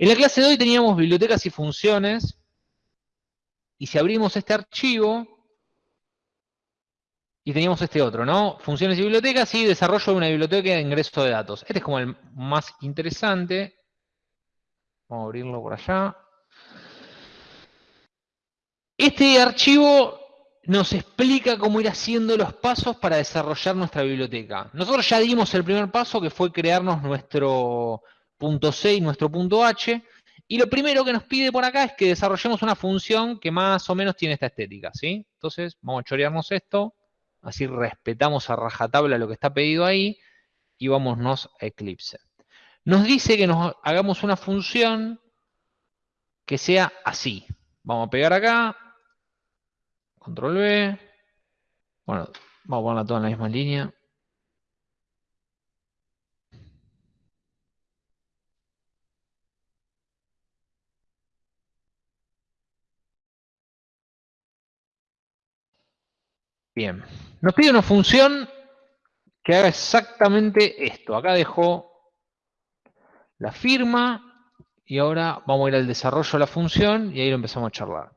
En la clase de hoy teníamos bibliotecas y funciones, y si abrimos este archivo, y teníamos este otro, ¿no? Funciones y bibliotecas y desarrollo de una biblioteca de ingreso de datos. Este es como el más interesante. Vamos a abrirlo por allá. Este archivo nos explica cómo ir haciendo los pasos para desarrollar nuestra biblioteca. Nosotros ya dimos el primer paso, que fue crearnos nuestro punto C y nuestro punto H, y lo primero que nos pide por acá es que desarrollemos una función que más o menos tiene esta estética, ¿sí? Entonces, vamos a chorearnos esto, así respetamos a rajatabla lo que está pedido ahí, y vámonos a Eclipse. Nos dice que nos hagamos una función que sea así. Vamos a pegar acá, Control V. Bueno, vamos a ponerla toda en la misma línea. Bien. Nos pide una función que haga exactamente esto. Acá dejo la firma y ahora vamos a ir al desarrollo de la función y ahí lo empezamos a charlar.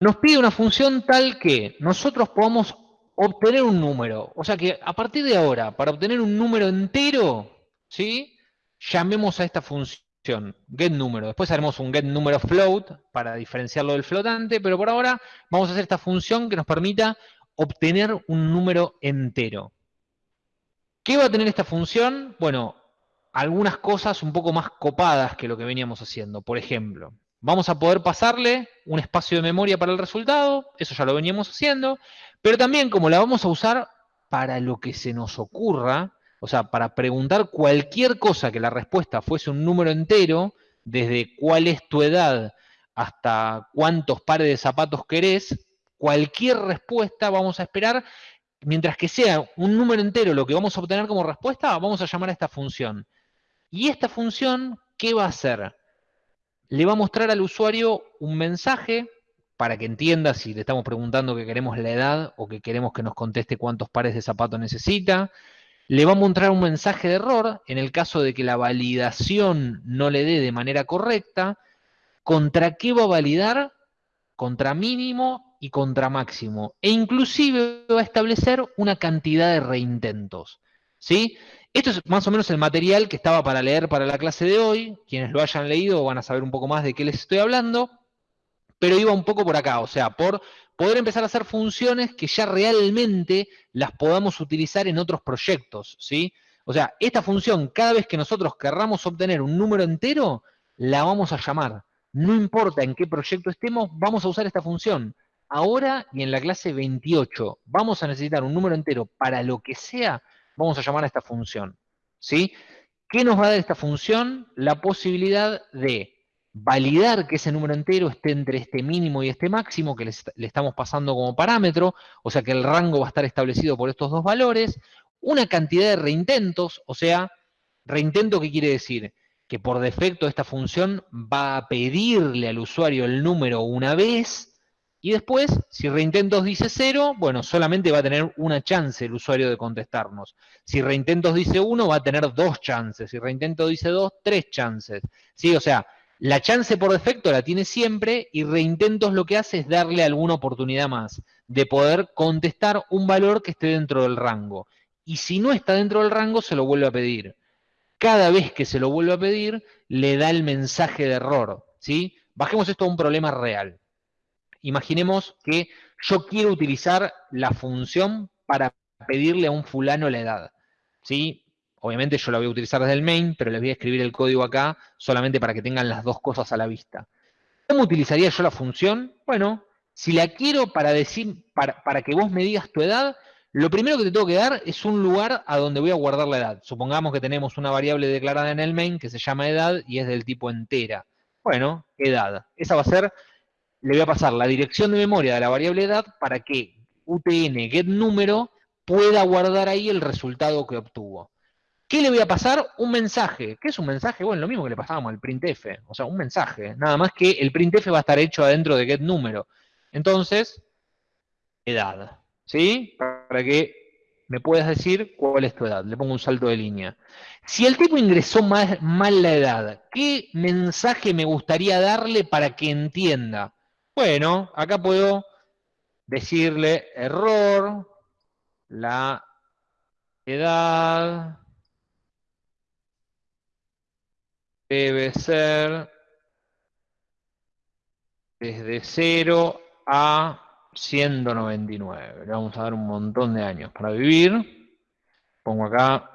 nos pide una función tal que nosotros podamos obtener un número. O sea que a partir de ahora, para obtener un número entero, ¿sí? llamemos a esta función getNúmero. Después haremos un getNúmero float para diferenciarlo del flotante, pero por ahora vamos a hacer esta función que nos permita obtener un número entero. ¿Qué va a tener esta función? Bueno, algunas cosas un poco más copadas que lo que veníamos haciendo. Por ejemplo, Vamos a poder pasarle un espacio de memoria para el resultado, eso ya lo veníamos haciendo, pero también como la vamos a usar para lo que se nos ocurra, o sea, para preguntar cualquier cosa que la respuesta fuese un número entero, desde cuál es tu edad hasta cuántos pares de zapatos querés, cualquier respuesta vamos a esperar, mientras que sea un número entero lo que vamos a obtener como respuesta, vamos a llamar a esta función. Y esta función, ¿qué va a hacer? le va a mostrar al usuario un mensaje para que entienda si le estamos preguntando que queremos la edad o que queremos que nos conteste cuántos pares de zapatos necesita. Le va a mostrar un mensaje de error en el caso de que la validación no le dé de manera correcta. ¿Contra qué va a validar? Contra mínimo y contra máximo. E inclusive va a establecer una cantidad de reintentos. ¿Sí? Esto es más o menos el material que estaba para leer para la clase de hoy. Quienes lo hayan leído van a saber un poco más de qué les estoy hablando. Pero iba un poco por acá, o sea, por poder empezar a hacer funciones que ya realmente las podamos utilizar en otros proyectos, ¿sí? O sea, esta función, cada vez que nosotros querramos obtener un número entero, la vamos a llamar. No importa en qué proyecto estemos, vamos a usar esta función. Ahora y en la clase 28 vamos a necesitar un número entero para lo que sea, vamos a llamar a esta función. ¿sí? ¿Qué nos va a dar esta función? La posibilidad de validar que ese número entero esté entre este mínimo y este máximo que le, estamos pasando como parámetro, o sea que el rango va a estar establecido por estos dos valores, una cantidad de reintentos, o sea, reintento, ¿qué quiere decir? Que por defecto esta función va a pedirle al usuario el número una vez, y después, si reintentos dice 0, bueno, solamente va a tener una chance el usuario de contestarnos. Si reintentos dice 1, va a tener dos chances. Si reintentos dice 2, tres chances. ¿Sí? O sea, la chance por defecto la tiene siempre y reintentos lo que hace es darle alguna oportunidad más de poder contestar un valor que esté dentro del rango. Y si no está dentro del rango, se lo vuelve a pedir. Cada vez que se lo vuelve a pedir, le da el mensaje de error. ¿sí? Bajemos esto a un problema real. Imaginemos que yo quiero utilizar la función para pedirle a un fulano la edad. ¿sí? Obviamente yo la voy a utilizar desde el main, pero les voy a escribir el código acá solamente para que tengan las dos cosas a la vista. ¿Cómo utilizaría yo la función? Bueno, si la quiero para, decir, para, para que vos me digas tu edad, lo primero que te tengo que dar es un lugar a donde voy a guardar la edad. Supongamos que tenemos una variable declarada en el main que se llama edad y es del tipo entera. Bueno, edad. Esa va a ser le voy a pasar la dirección de memoria de la variable edad para que UTN getNúmero pueda guardar ahí el resultado que obtuvo. ¿Qué le voy a pasar? Un mensaje. ¿Qué es un mensaje? Bueno, lo mismo que le pasábamos al printf. O sea, un mensaje. Nada más que el printf va a estar hecho adentro de getNúmero. Entonces, edad. ¿Sí? Para que me puedas decir cuál es tu edad. Le pongo un salto de línea. Si el tipo ingresó mal la edad, ¿qué mensaje me gustaría darle para que entienda? Bueno, acá puedo decirle error, la edad debe ser desde 0 a 199. Le vamos a dar un montón de años para vivir. Pongo acá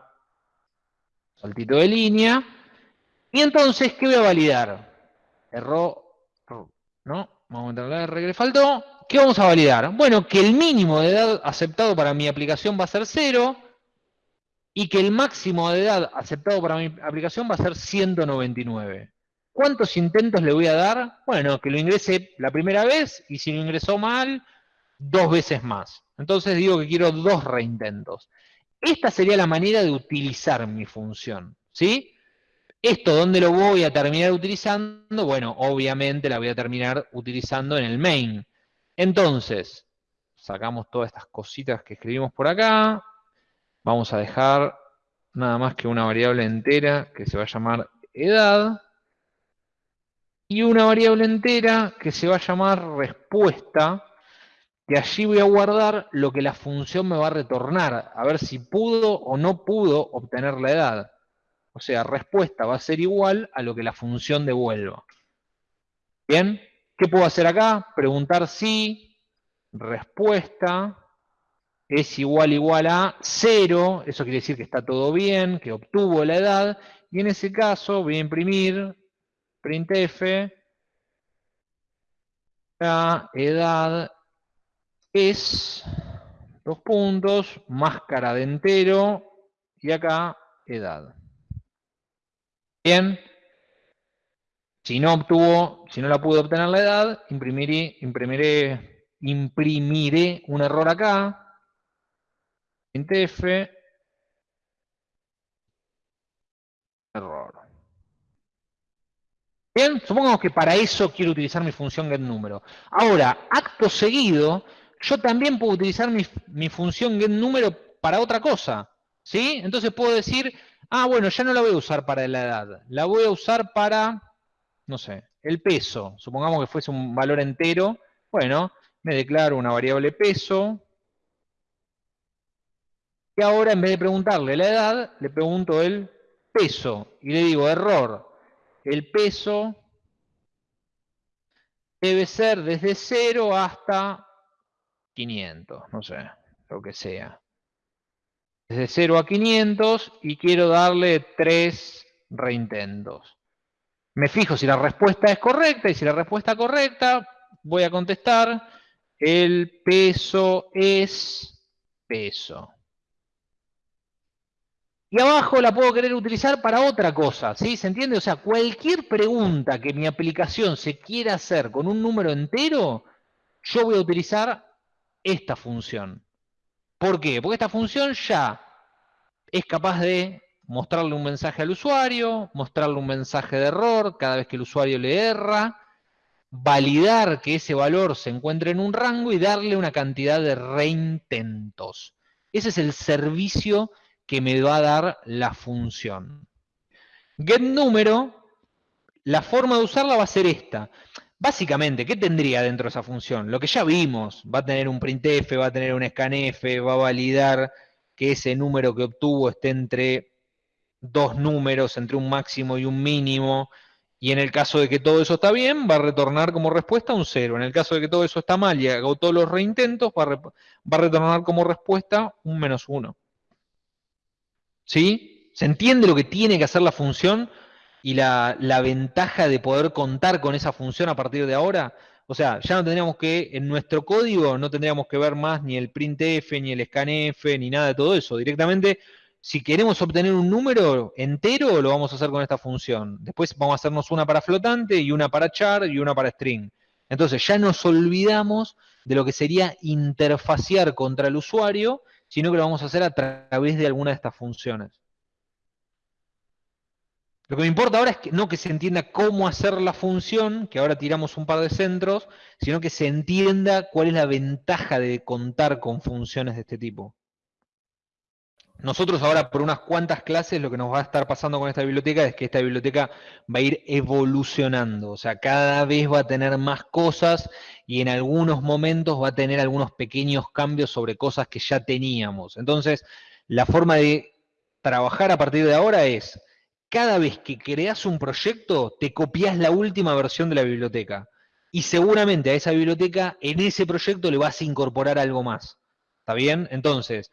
saltito de línea. Y entonces, ¿qué voy a validar? Error, ¿no? Vamos a entrar la R que le faltó. ¿Qué vamos a validar? Bueno, que el mínimo de edad aceptado para mi aplicación va a ser 0 y que el máximo de edad aceptado para mi aplicación va a ser 199. ¿Cuántos intentos le voy a dar? Bueno, que lo ingrese la primera vez y si lo ingresó mal, dos veces más. Entonces digo que quiero dos reintentos. Esta sería la manera de utilizar mi función, ¿sí? Esto, ¿dónde lo voy a terminar utilizando? Bueno, obviamente la voy a terminar utilizando en el main. Entonces, sacamos todas estas cositas que escribimos por acá. Vamos a dejar nada más que una variable entera que se va a llamar edad y una variable entera que se va a llamar respuesta, que allí voy a guardar lo que la función me va a retornar, a ver si pudo o no pudo obtener la edad. O sea, respuesta va a ser igual a lo que la función devuelva. ¿Bien? ¿Qué puedo hacer acá? Preguntar si respuesta es igual igual a 0, eso quiere decir que está todo bien, que obtuvo la edad, y en ese caso voy a imprimir printf, la edad es, dos puntos, máscara de entero, y acá edad. Bien, si no obtuvo, si no la pude obtener la edad, imprimiré, imprimiré, imprimiré un error acá, printf, error. Bien, supongamos que para eso quiero utilizar mi función getNúmero. Ahora, acto seguido, yo también puedo utilizar mi, función getNúmero para otra cosa. ¿Sí? Entonces puedo decir, ah, bueno, ya no la voy a usar para la edad. La voy a usar para, no sé, el peso. Supongamos que fuese un valor entero. Bueno, me declaro una variable peso. Y ahora, en vez de preguntarle la edad, le pregunto el peso. Y le digo, error el peso debe ser desde 0 hasta 500, no sé, lo que sea. Desde 0 a 500 y quiero darle 3 reintentos. Me fijo si la respuesta es correcta y si la respuesta es correcta, voy a contestar el peso es peso. Y abajo la puedo querer utilizar para otra cosa, ¿sí? ¿Se entiende? O sea, cualquier pregunta que mi aplicación se quiera hacer con un número entero, yo voy a utilizar esta función. ¿Por qué? Porque esta función ya es capaz de mostrarle un mensaje al usuario, mostrarle un mensaje de error cada vez que el usuario le erra, validar que ese valor se encuentre en un rango y darle una cantidad de reintentos. Ese es el servicio que me va a dar la función. GetNúmero, la forma de usarla va a ser esta. Básicamente, ¿qué tendría dentro de esa función? Lo que ya vimos, va a tener un printf, va a tener un scanf, va a validar que ese número que obtuvo esté entre dos números, entre un máximo y un mínimo, y en el caso de que todo eso está bien, va a retornar como respuesta un 0. En el caso de que todo eso está mal y hago todos los reintentos, va a, retornar como respuesta un menos 1. ¿Sí? ¿Se entiende lo que tiene que hacer la función y la, ventaja de poder contar con esa función a partir de ahora? O sea, ya no tendríamos que, en nuestro código, no tendríamos que ver más ni el printf, ni el scanf, ni nada de todo eso. Directamente, si queremos obtener un número entero, lo vamos a hacer con esta función. Después vamos a hacernos una para flotante, y una para char, y una para string. Entonces, ya nos olvidamos de lo que sería interfacear contra el usuario sino que lo vamos a hacer a través de alguna de estas funciones. Lo que me importa ahora es que no que se entienda cómo hacer la función, que ahora tiramos un par de centros, sino que se entienda cuál es la ventaja de contar con funciones de este tipo. Nosotros ahora por unas cuantas clases lo que nos va a estar pasando con esta biblioteca es que esta biblioteca va a ir evolucionando, o sea, cada vez va a tener más cosas y en algunos momentos va a tener algunos pequeños cambios sobre cosas que ya teníamos. Entonces, la forma de trabajar a partir de ahora es, cada vez que creas un proyecto, te copias la última versión de la biblioteca. Y seguramente a esa biblioteca, en ese proyecto le vas a incorporar algo más. ¿Está bien? Entonces,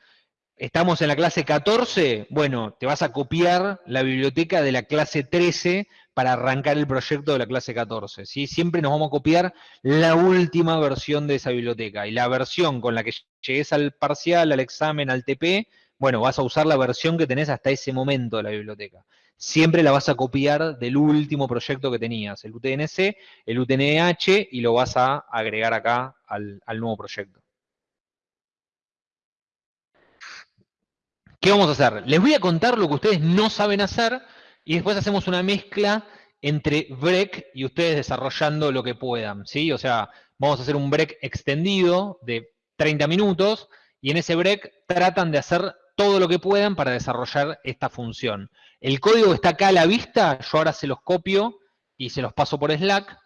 estamos en la clase 14, bueno, te vas a copiar la biblioteca de la clase 13 para arrancar el proyecto de la clase 14. ¿sí? Siempre nos vamos a copiar la última versión de esa biblioteca. Y la versión con la que llegues al parcial, al examen, al TP, bueno, vas a usar la versión que tenés hasta ese momento de la biblioteca. Siempre la vas a copiar del último proyecto que tenías, el UTNC, el UTNH, y lo vas a agregar acá al, al nuevo proyecto. ¿Qué vamos a hacer? Les voy a contar lo que ustedes no saben hacer y después hacemos una mezcla entre break y ustedes desarrollando lo que puedan, ¿sí? O sea, vamos a hacer un break extendido de 30 minutos y en ese break tratan de hacer todo lo que puedan para desarrollar esta función. El código está acá a la vista, yo ahora se los copio y se los paso por Slack.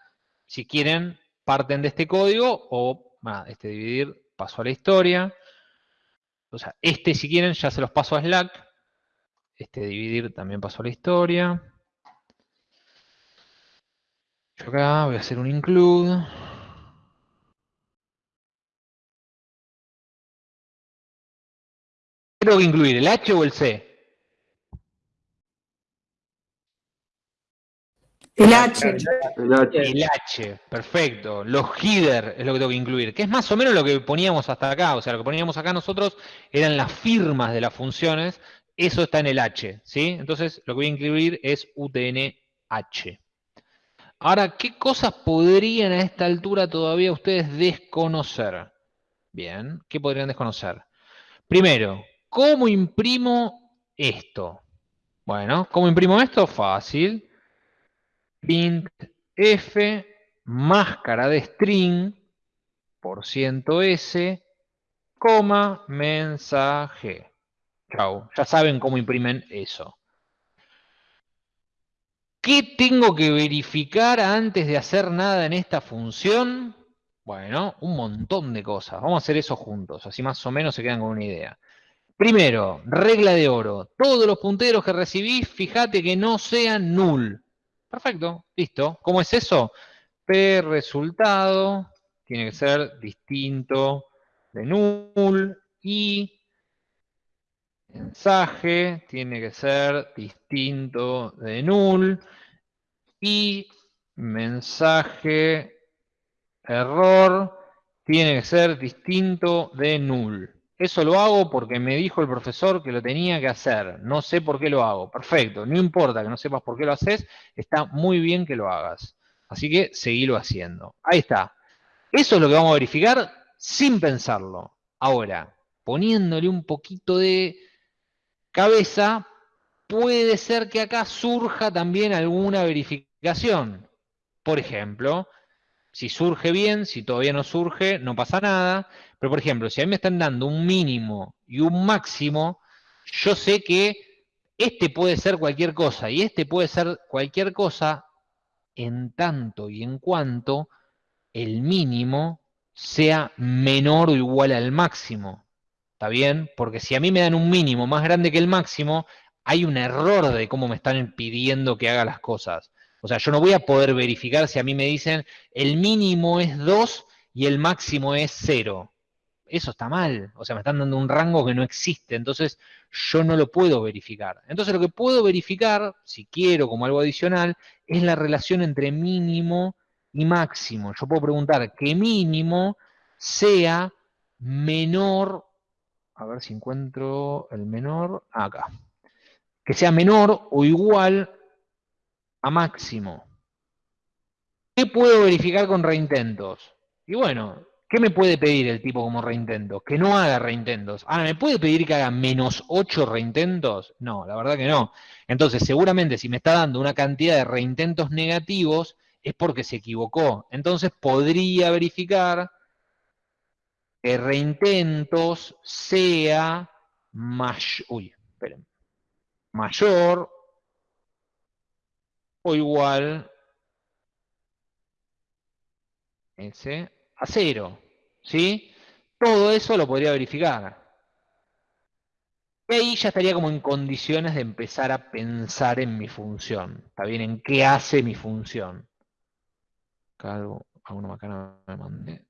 Si quieren, parten de este código o, este dividir, paso a la historia. O sea, este si quieren ya se los paso a Slack. Este dividir también paso a la historia. Yo acá voy a hacer un include. ¿Qué tengo que incluir? ¿El H o el C? El H. El H. perfecto. Los header es lo que tengo que incluir, que es más o menos lo que poníamos hasta acá, o sea, lo que poníamos acá nosotros eran las firmas de las funciones, eso está en el H, ¿sí? Entonces, lo que voy a incluir es UTN-H. Ahora, ¿qué cosas podrían a esta altura todavía ustedes desconocer? Bien, ¿qué podrían desconocer? Primero, ¿cómo imprimo esto? Bueno, ¿cómo imprimo esto? Fácil print f máscara de string por ciento s, coma, mensaje. Chau, ya saben cómo imprimen eso. ¿Qué tengo que verificar antes de hacer nada en esta función? Bueno, un montón de cosas. Vamos a hacer eso juntos, así más o menos se quedan con una idea. Primero, regla de oro. Todos los punteros que recibís, fíjate que no sean null. Perfecto, listo. ¿Cómo es eso? P resultado tiene que ser distinto de null y mensaje tiene que ser distinto de null y mensaje error tiene que ser distinto de null. Eso lo hago porque me dijo el profesor que lo tenía que hacer. No sé por qué lo hago. Perfecto. No importa que no sepas por qué lo haces. Está muy bien que lo hagas. Así que seguilo haciendo. Ahí está. Eso es lo que vamos a verificar sin pensarlo. Ahora, poniéndole un poquito de cabeza, puede ser que acá surja también alguna verificación. Por ejemplo, si surge bien, si todavía no surge, no pasa nada. Pero, por ejemplo, si a mí me están dando un mínimo y un máximo, yo sé que este puede ser cualquier cosa y este puede ser cualquier cosa en tanto y en cuanto el mínimo sea menor o igual al máximo. ¿Está bien? Porque si a mí me dan un mínimo más grande que el máximo, hay un error de cómo me están pidiendo que haga las cosas. O sea, yo no voy a poder verificar si a mí me dicen el mínimo es 2 y el máximo es 0. Eso está mal. O sea, me están dando un rango que no existe. Entonces, yo no lo puedo verificar. Entonces, lo que puedo verificar, si quiero como algo adicional, es la relación entre mínimo y máximo. Yo puedo preguntar que mínimo sea menor, a ver si encuentro el menor, acá, que sea menor o igual a máximo. ¿Qué puedo verificar con reintentos? Y bueno, ¿qué me puede pedir el tipo como reintento? Que no haga reintentos. Ahora, ¿me puede pedir que haga menos 8 reintentos? No, la verdad que no. Entonces, seguramente si me está dando una cantidad de reintentos negativos, es porque se equivocó. Entonces, podría verificar que reintentos sea uy, mayor o igual ese, a cero. ¿Sí? Todo eso lo podría verificar. Y ahí ya estaría como en condiciones de empezar a pensar en mi función. ¿Está bien? ¿En qué hace mi función? Acá algo, alguna macana me mandé.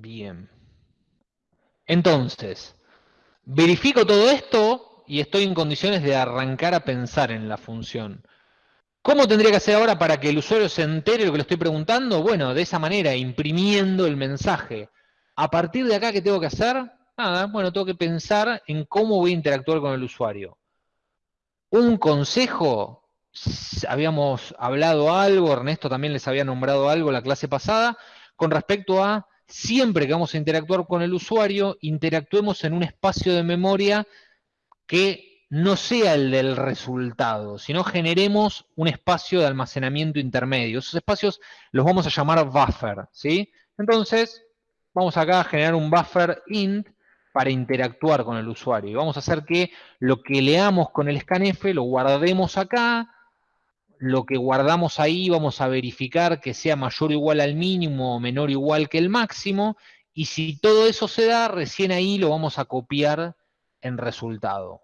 Bien. Entonces, verifico todo esto y estoy en condiciones de arrancar a pensar en la función. ¿Cómo tendría que hacer ahora para que el usuario se entere lo que le estoy preguntando? Bueno, de esa manera, imprimiendo el mensaje. A partir de acá, ¿qué tengo que hacer? Nada, bueno, tengo que pensar en cómo voy a interactuar con el usuario. Un consejo, habíamos hablado algo, Ernesto también les había nombrado algo la clase pasada, con respecto a siempre que vamos a interactuar con el usuario, interactuemos en un espacio de memoria que no sea el del resultado, sino generemos un espacio de almacenamiento intermedio. Esos espacios los vamos a llamar buffer, ¿sí? Entonces, vamos acá a generar un buffer int para interactuar con el usuario. Y vamos a hacer que lo que leamos con el scanf lo guardemos acá, lo que guardamos ahí vamos a verificar que sea mayor o igual al mínimo o menor o igual que el máximo, y si todo eso se da, recién ahí lo vamos a copiar en resultado.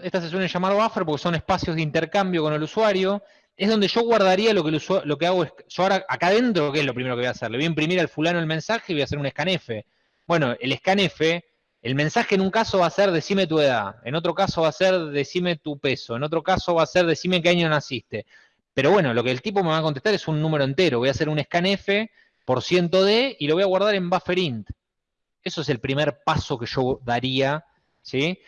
Estas se suelen llamar buffer porque son espacios de intercambio con el usuario, es donde yo guardaría lo que, lo que hago, es, yo ahora acá adentro, ¿qué es lo primero que voy a hacer? Le voy a imprimir al fulano el mensaje y voy a hacer un scanf. Bueno, el scanf el mensaje en un caso va a ser decime tu edad, en otro caso va a ser decime tu peso, en otro caso va a ser decime qué año naciste. Pero bueno, lo que el tipo me va a contestar es un número entero. Voy a hacer un scanf por ciento de y lo voy a guardar en buffer int. Eso es el primer paso que yo daría, ¿sí?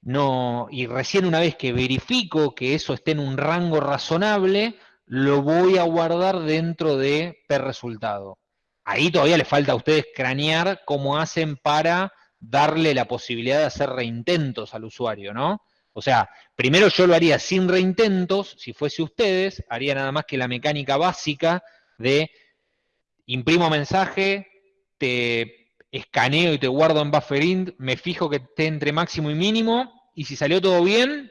No, y recién una vez que verifico que eso esté en un rango razonable, lo voy a guardar dentro de per resultado. Ahí todavía le falta a ustedes cranear cómo hacen para darle la posibilidad de hacer reintentos al usuario, ¿no? O sea, primero yo lo haría sin reintentos, si fuese ustedes, haría nada más que la mecánica básica de imprimo mensaje, te escaneo y te guardo en bufferint, me fijo que esté entre máximo y mínimo, y si salió todo bien,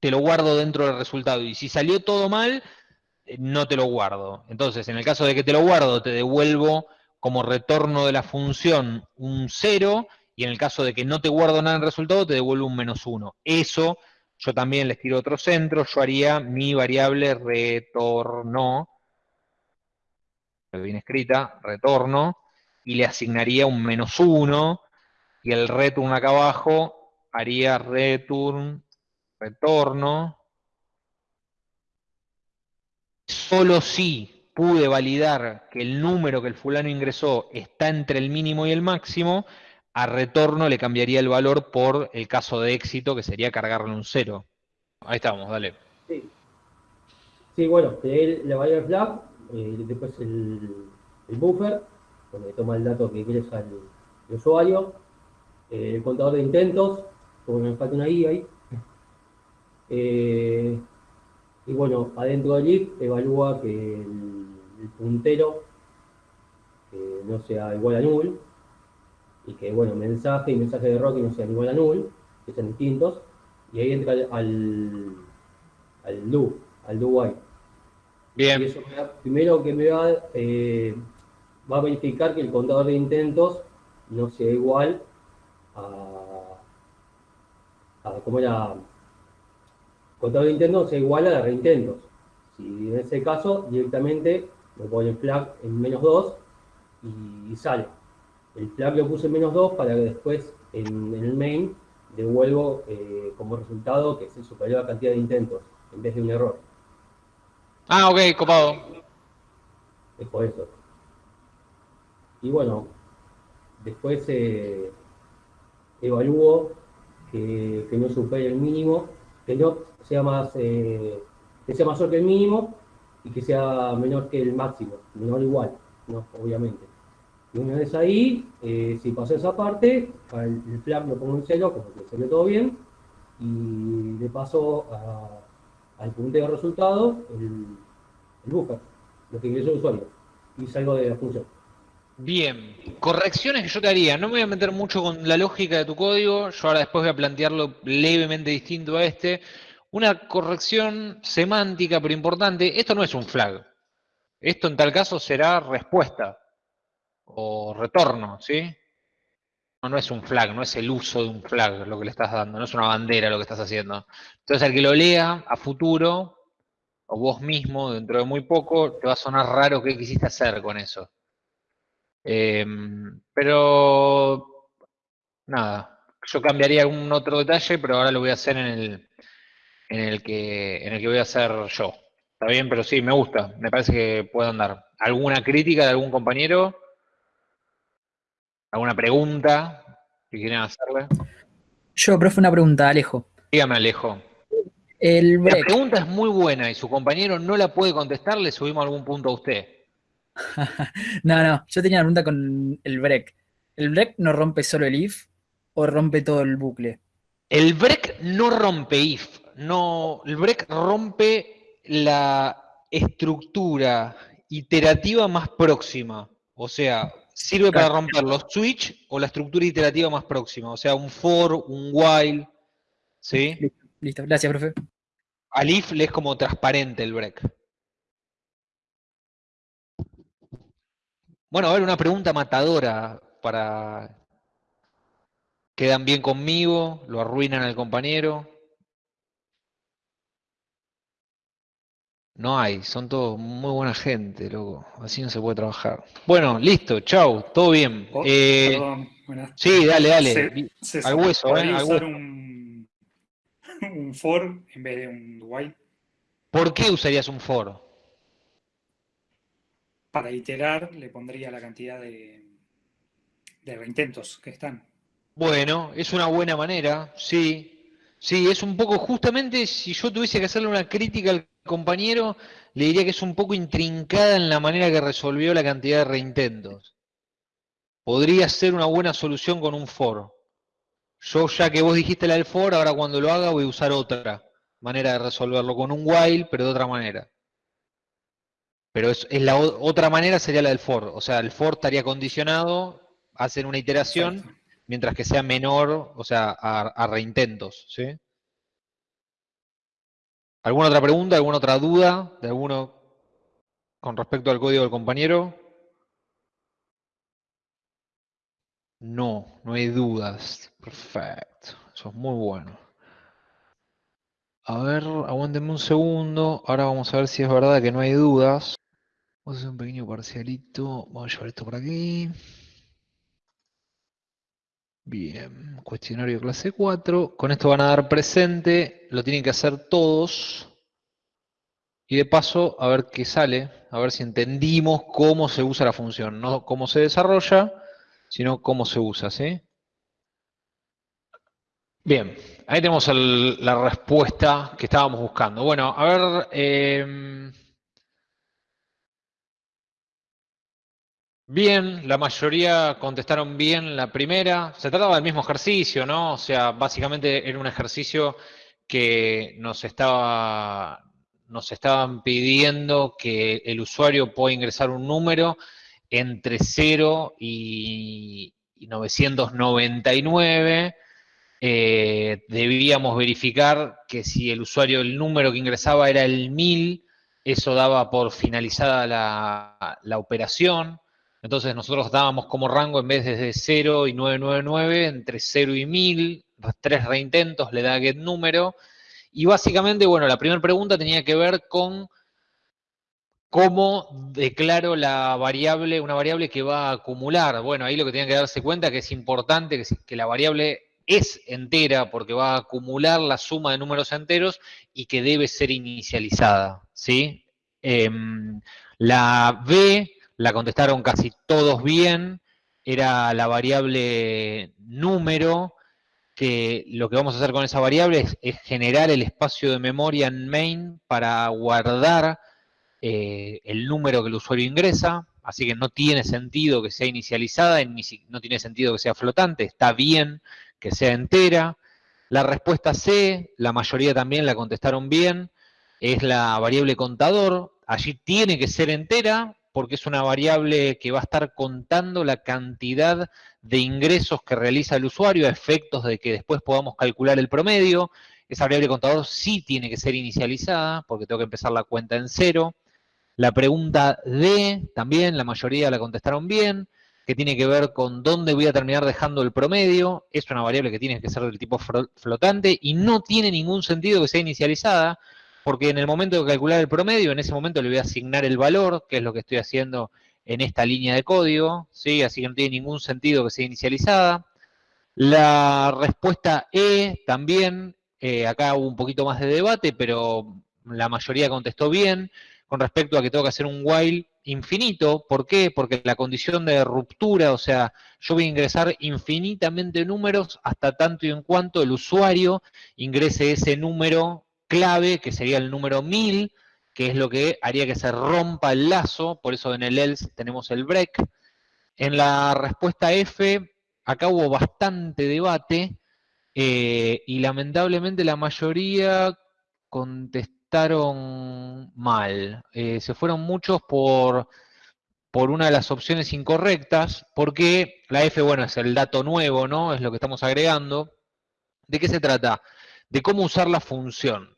te lo guardo dentro del resultado. Y si salió todo mal, eh, no te lo guardo. Entonces, en el caso de que te lo guardo, te devuelvo como retorno de la función un cero, y en el caso de que no te guardo nada en resultado, te devuelve un menos uno. Eso, yo también les tiro otro centro, yo haría mi variable retorno, bien escrita, retorno, y le asignaría un menos uno, y el return acá abajo haría return, retorno, solo si pude validar que el número que el fulano ingresó está entre el mínimo y el máximo, a retorno le cambiaría el valor por el caso de éxito, que sería cargarle un cero. Ahí estamos, dale. Sí, sí bueno, le va a ir flag, eh, después el, buffer, donde toma el dato que ingresa el, usuario, eh, el contador de intentos, como me falta una I ahí. Eh, y bueno, adentro del if evalúa que el, puntero no sea igual a null y que, bueno, mensaje y mensaje de que no sean igual a null, que sean distintos, y ahí entra al, al do, al do while. Bien. Y eso primero que me va, eh, va a verificar que el contador de intentos no sea igual a, a como era, contador de intentos sea igual a la reintentos. Si en ese caso directamente me pone flag en menos 2 y sale. El flag lo puse en menos 2 para que después en, el main devuelvo eh, como resultado que se superior a la cantidad de intentos en vez de un error. Ah, ok, copado. Es por eso. Y bueno, después eh, evalúo que, no supere el mínimo, que no sea más, eh, que sea mayor que el mínimo y que sea menor que el máximo, menor igual, ¿no? obviamente. Y una vez ahí, eh, si pasó esa parte, el, flag lo pongo en cero, como que salió todo bien, y le paso al punteo de resultados el, el buffer, lo que ingresó el usuario, y salgo de la función. Bien, correcciones que yo te haría. No me voy a meter mucho con la lógica de tu código. Yo ahora después voy a plantearlo levemente distinto a este. Una corrección semántica, pero importante. Esto no es un flag. Esto en tal caso será respuesta o retorno, ¿sí? No, no es un flag, no es el uso de un flag lo que le estás dando, no es una bandera lo que estás haciendo. Entonces, al que lo lea a futuro, o vos mismo, dentro de muy poco, te va a sonar raro qué quisiste hacer con eso. Em, pero, nada, yo cambiaría algún otro detalle, pero ahora lo voy a hacer en el, en el, que, en el que voy a hacer yo. Está bien, pero sí, me gusta, me parece que puedo andar. ¿Alguna crítica de algún compañero? ¿Alguna pregunta que quieran hacerle? Yo, profe, una pregunta, Alejo. Dígame, Alejo. El La pregunta es muy buena y su compañero no la puede contestar, le subimos algún punto a usted. no, no, yo tenía una pregunta con el break. ¿El break no rompe solo el if o rompe todo el bucle? El break no rompe if, no, el break rompe la estructura iterativa más próxima. O sea, sirve para romper los switch o la estructura iterativa más próxima. O sea, un for, un while. ¿Sí? Listo, listo. gracias, profe. Al if le es como transparente el break. Bueno, a ver, una pregunta matadora para... ¿Quedan bien conmigo? ¿Lo arruinan al compañero? No hay, son todos muy buena gente, loco. Así no se puede trabajar. Bueno, listo, chau, todo bien. Oh, Eh, perdón, buenas. sí, dale, dale. Se- Al hueso, ¿podría eh, al usar hueso. un, un for en vez de un while ¿Por qué usarías un for? para iterar le pondría la cantidad de, de reintentos que están. Bueno, es una buena manera, sí. Sí, es un poco, justamente, si yo tuviese que hacerle una crítica al compañero, le diría que es un poco intrincada en la manera que resolvió la cantidad de reintentos. Podría ser una buena solución con un for. Yo, ya que vos dijiste la del for, ahora cuando lo haga voy a usar otra manera de resolverlo, con un while, pero de otra manera. Pero es, la otra manera sería la del for. O sea, el for estaría condicionado, hacen una iteración. Mientras que sea menor, o sea, a, reintentos, ¿sí? ¿Alguna otra pregunta, alguna otra duda de alguno con respecto al código del compañero? No, no hay dudas. Perfecto. Eso es muy bueno. A ver, aguántenme un segundo. Ahora vamos a ver si es verdad que no hay dudas. Vamos a hacer un pequeño parcialito. Vamos a llevar esto por aquí. Bien, cuestionario clase 4. Con esto van a dar presente, lo tienen que hacer todos. Y de paso, a ver qué sale, a ver si entendimos cómo se usa la función. No cómo se desarrolla, sino cómo se usa, ¿sí? Bien, ahí tenemos la respuesta que estábamos buscando. Bueno, a ver... em, Bien, la mayoría contestaron bien la primera. Se trataba del mismo ejercicio, ¿no? O sea, básicamente era un ejercicio que nos estaba, nos estaban pidiendo que el usuario pueda ingresar un número entre 0 y, y 999. Eh, debíamos verificar que si el usuario, el número que ingresaba era el 1000, eso daba por finalizada la operación. Entonces nosotros dábamos como rango en vez de 0 y 999, entre 0 y 1000, tres reintentos, le da get número. Y básicamente, bueno, la primera pregunta tenía que ver con cómo declaro la variable, una variable que va a acumular. Bueno, ahí lo que tienen que darse cuenta que es importante que, la variable es entera porque va a acumular la suma de números enteros y que debe ser inicializada, ¿sí? Em, la B la contestaron casi todos bien, era la variable número, que lo que vamos a hacer con esa variable es, generar el espacio de memoria en main para guardar eh, el número que el usuario ingresa, así que no tiene sentido que sea inicializada, no tiene sentido que sea flotante, está bien que sea entera. La respuesta C, la mayoría también la contestaron bien, es la variable contador. Allí tiene que ser entera porque es una variable que va a estar contando la cantidad de ingresos que realiza el usuario a efectos de que después podamos calcular el promedio. Esa variable contador sí tiene que ser inicializada porque tengo que empezar la cuenta en cero. La pregunta D también, la mayoría la contestaron bien, que tiene que ver con dónde voy a terminar dejando el promedio. Es una variable que tiene que ser del tipo flotante y no tiene ningún sentido que sea inicializada, porque en el momento de calcular el promedio, en ese momento le voy a asignar el valor, que es lo que estoy haciendo en esta línea de código, ¿sí? así que no tiene ningún sentido que sea inicializada. La respuesta E también, eh, acá hubo un poquito más de debate, pero la mayoría contestó bien con respecto a que tengo que hacer un while infinito. ¿Por qué? Porque la condición de ruptura, o sea, yo voy a ingresar infinitamente números hasta tanto y en cuanto el usuario ingrese ese número clave, que sería el número 1000, que es lo que haría que se rompa el lazo, por eso en el else tenemos el break. En la respuesta F, acá hubo bastante debate, eh, y lamentablemente la mayoría contestó mal. Eh, se fueron muchos por, por una de las opciones incorrectas, porque la F, bueno, es el dato nuevo, ¿no? Es lo que estamos agregando. ¿De qué se trata? De cómo usar la función.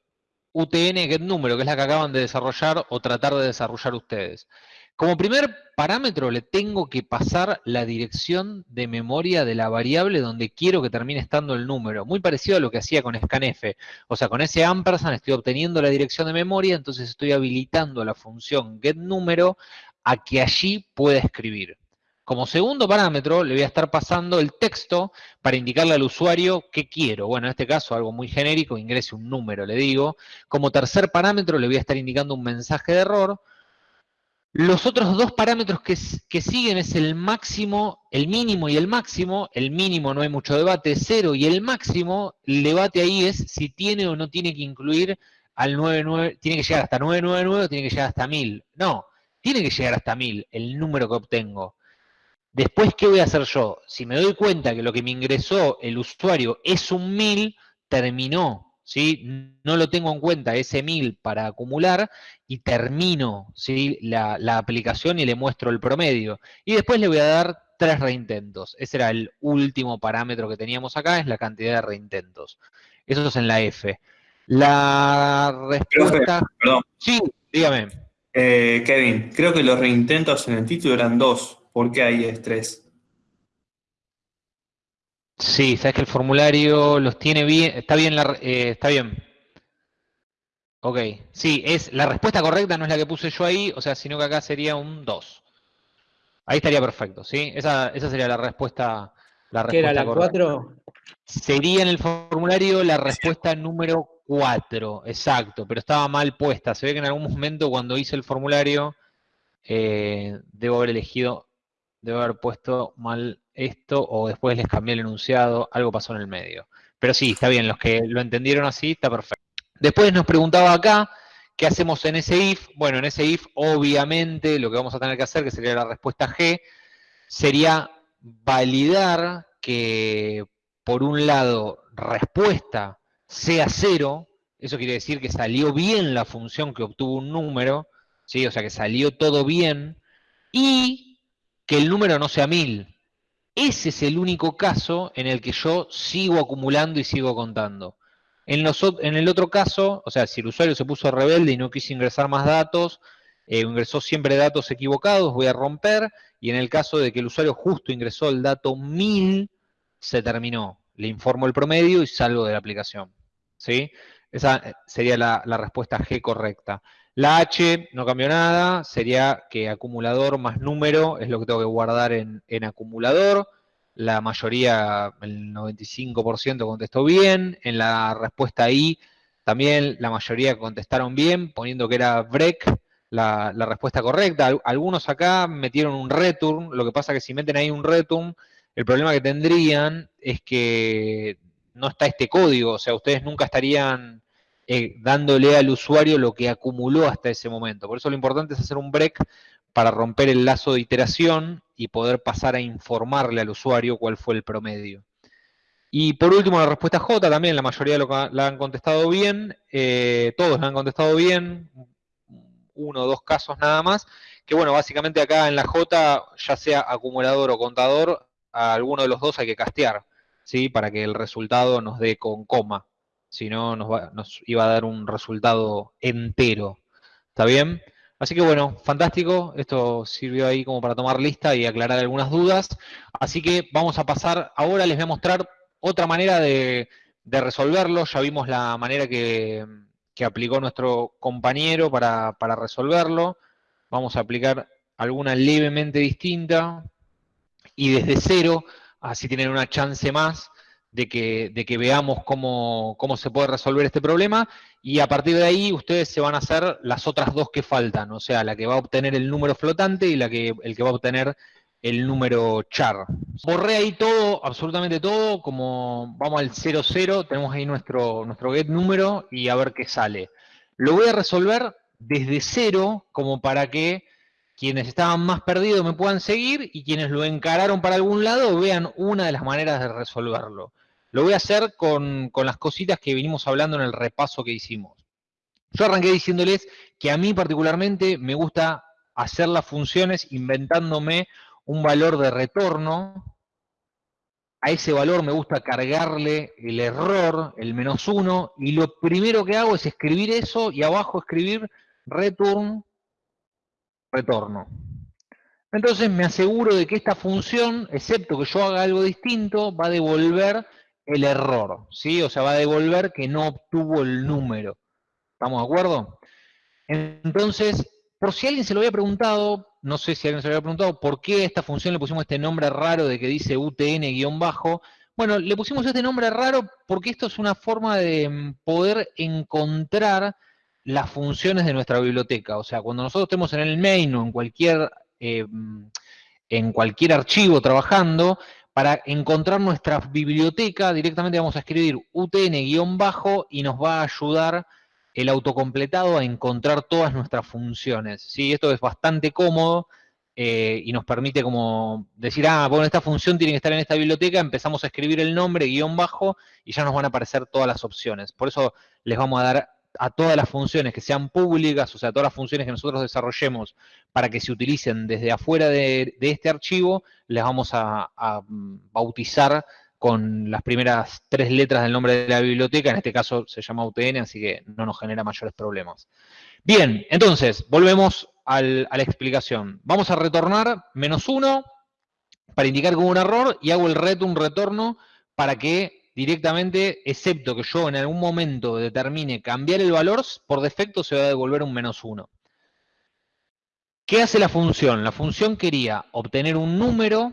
UTN get número, que es la que acaban de desarrollar o tratar de desarrollar ustedes. Como primer parámetro le tengo que pasar la dirección de memoria de la variable donde quiero que termine estando el número. Muy parecido a lo que hacía con scanf. O sea, con ese ampersand estoy obteniendo la dirección de memoria, entonces estoy habilitando la función getNúmero a que allí pueda escribir. Como segundo parámetro le voy a estar pasando el texto para indicarle al usuario qué quiero. Bueno, en este caso algo muy genérico, ingrese un número, le digo. Como tercer parámetro le voy a estar indicando un mensaje de error. Los otros dos parámetros que, siguen es el máximo, el mínimo y el máximo. El mínimo no hay mucho debate, cero. Y el máximo, el debate ahí es si tiene o no tiene que incluir al 99, tiene que llegar hasta 999 o tiene que llegar hasta 1000. No, tiene que llegar hasta 1000, el número que obtengo. Después, ¿qué voy a hacer yo? Si me doy cuenta que lo que me ingresó el usuario es un 1000, terminó ¿sí? No lo tengo en cuenta ese 1000 para acumular y termino ¿sí? la, aplicación y le muestro el promedio. Y después le voy a dar tres reintentos. Ese era el último parámetro que teníamos acá, es la cantidad de reintentos. Eso es en la F. La respuesta... perdón. Sí, dígame. Eh, Kevin, creo que los reintentos en el título eran dos. ¿Por qué hay es tres? Sí, sabes que el formulario los tiene bien, está bien, la, eh, está bien. Ok, sí, es la respuesta correcta no es la que puse yo ahí, o sea, sino que acá sería un 2. Ahí estaría perfecto, ¿sí? Esa, sería la respuesta, la respuesta ¿Qué era la 4? Sería en el formulario la respuesta número 4, exacto, pero estaba mal puesta. Se ve que en algún momento cuando hice el formulario eh, debo haber elegido, debo haber puesto mal esto o después les cambié el enunciado, algo pasó en el medio. Pero sí, está bien, los que lo entendieron así, está perfecto. Después nos preguntaba acá, ¿qué hacemos en ese if? Bueno, en ese if, obviamente, lo que vamos a tener que hacer, que sería la respuesta G, sería validar que, por un lado, respuesta sea cero, eso quiere decir que salió bien la función que obtuvo un número, ¿sí? o sea que salió todo bien, y que el número no sea mil, ese es el único caso en el que yo sigo acumulando y sigo contando. En, el otro caso, o sea, si el usuario se puso rebelde y no quiso ingresar más datos, eh, ingresó siempre datos equivocados, voy a romper, y en el caso de que el usuario justo ingresó el dato 1000, se terminó. Le informo el promedio y salgo de la aplicación. ¿Sí? Esa eh, sería la, respuesta G correcta. La H no cambió nada, sería que acumulador más número es lo que tengo que guardar en, acumulador. La mayoría, el 95% contestó bien. En la respuesta I también la mayoría contestaron bien, poniendo que era break la, la respuesta correcta. Algunos acá metieron un return, lo que pasa que si meten ahí un return, el problema que tendrían es que no está este código, o sea, ustedes nunca estarían eh, dándole al usuario lo que acumuló hasta ese momento. Por eso lo importante es hacer un break para romper el lazo de iteración y poder pasar a informarle al usuario cuál fue el promedio. Y por último, la respuesta J también, la mayoría lo, la han contestado bien, eh, todos la han contestado bien, uno o dos casos nada más, que bueno, básicamente acá en la J, ya sea acumulador o contador, a alguno de los dos hay que castear, ¿sí? Para que el resultado nos dé con coma, si no nos, nos iba a dar un resultado entero, ¿está bien? Así que bueno, fantástico, esto sirvió ahí como para tomar lista y aclarar algunas dudas, así que vamos a pasar, ahora les voy a mostrar otra manera de, resolverlo, ya vimos la manera que, aplicó nuestro compañero para, resolverlo. Vamos a aplicar alguna levemente distinta y desde cero, así tienen una chance más de que, de que veamos cómo, cómo, se puede resolver este problema y a partir de ahí ustedes se van a hacer las otras dos que faltan, o sea, la que va a obtener el número flotante y la que, el que va a obtener el número char. Borré ahí todo, absolutamente todo, como vamos al 00, tenemos ahí nuestro, nuestro get número y a ver qué sale. Lo voy a resolver desde cero, como para que quienes estaban más perdidos me puedan seguir y quienes lo encararon para algún lado vean una de las maneras de resolverlo. Lo voy a hacer con, con las cositas que vinimos hablando en el repaso que hicimos. Yo arranqué diciéndoles que a mí particularmente me gusta hacer las funciones inventándome un valor de retorno, a ese valor me gusta cargarle el error, el menos uno, y lo primero que hago es escribir eso y abajo escribir return, retorno. Entonces me aseguro de que esta función, excepto que yo haga algo distinto, va a devolver el error, ¿sí? O sea, va a devolver que no obtuvo el número. ¿Estamos de acuerdo? Entonces, por si alguien se lo había preguntado, no sé si alguien se lo había preguntado, ¿por qué a esta función le pusimos este nombre raro de que dice UTN-bajo? Bueno, le pusimos este nombre raro porque esto es una forma de mm, poder encontrar las funciones de nuestra biblioteca. O sea, cuando nosotros estemos en el main o en cualquier, eh, mm, en cualquier archivo trabajando, para encontrar nuestra biblioteca directamente vamos a escribir UTN-bajo y nos va a ayudar el autocompletado a encontrar todas nuestras funciones. ¿sí? Esto es bastante cómodo eh, y nos permite como decir, ah, bueno, esta función tiene que estar en esta biblioteca, empezamos a escribir el nombre, guion bajo, y ya nos van a aparecer todas las opciones. Por eso les vamos a dar a todas las funciones que sean públicas, o sea, todas las funciones que nosotros desarrollemos para que se utilicen desde afuera de, este archivo, les vamos a, a bautizar con las primeras tres letras del nombre de la biblioteca, en este caso se llama UTN, así que no nos genera mayores problemas. Bien, entonces, volvemos a la explicación. Vamos a retornar menos uno para indicar que hubo un error y hago el return retorno para que directamente, excepto que yo en algún momento determine cambiar el valor, por defecto se va a devolver un menos uno. ¿Qué hace la función? La función quería obtener un número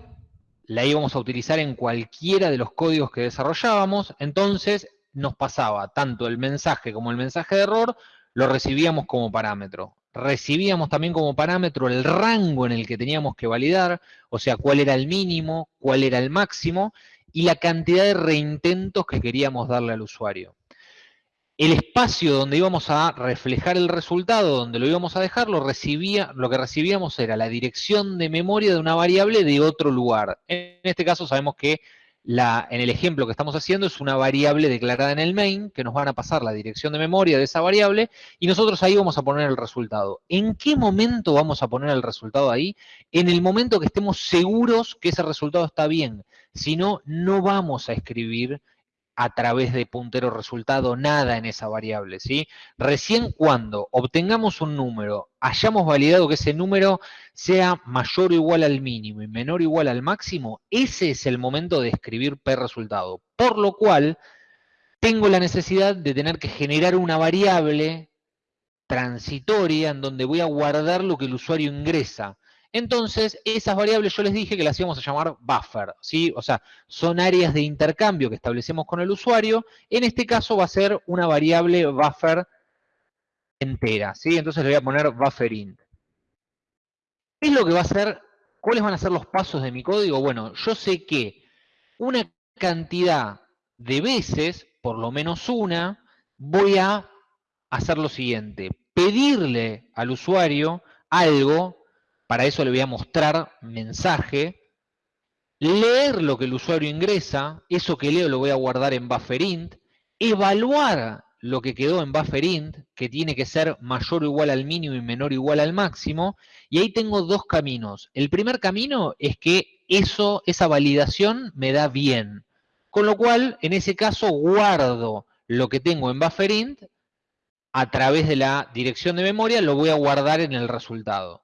la íbamos a utilizar en cualquiera de los códigos que desarrollábamos, entonces nos pasaba tanto el mensaje como el mensaje de error, lo recibíamos como parámetro. Recibíamos también como parámetro el rango en el que teníamos que validar, o sea, cuál era el mínimo, cuál era el máximo, y la cantidad de reintentos que queríamos darle al usuario el espacio donde íbamos a reflejar el resultado, donde lo íbamos a dejar, lo, recibía, lo que recibíamos era la dirección de memoria de una variable de otro lugar. En este caso sabemos que la, en el ejemplo que estamos haciendo es una variable declarada en el main, que nos van a pasar la dirección de memoria de esa variable, y nosotros ahí vamos a poner el resultado. ¿En qué momento vamos a poner el resultado ahí? En el momento que estemos seguros que ese resultado está bien. Si no, no vamos a escribir a través de puntero resultado nada en esa variable, ¿sí? Recién cuando obtengamos un número, hayamos validado que ese número sea mayor o igual al mínimo y menor o igual al máximo, ese es el momento de escribir P resultado. Por lo cual, tengo la necesidad de tener que generar una variable transitoria en donde voy a guardar lo que el usuario ingresa. Entonces, esas variables yo les dije que las íbamos a llamar buffer, ¿sí? O sea, son áreas de intercambio que establecemos con el usuario. En este caso va a ser una variable buffer entera, ¿sí? Entonces le voy a poner buffer int. ¿Qué es lo que va a hacer? ¿Cuáles van a ser los pasos de mi código? Bueno, yo sé que una cantidad de veces, por lo menos una, voy a hacer lo siguiente. Pedirle al usuario algo para eso le voy a mostrar mensaje. leer lo que el usuario ingresa, eso que leo lo voy a guardar en bufferint, evaluar lo que quedó en bufferint, que tiene que ser mayor o igual al mínimo y menor o igual al máximo, y ahí tengo dos caminos. El primer camino es que eso, esa validación me da bien, con lo cual, en ese caso, guardo lo que tengo en bufferint a través de la dirección de memoria, lo voy a guardar en el resultado.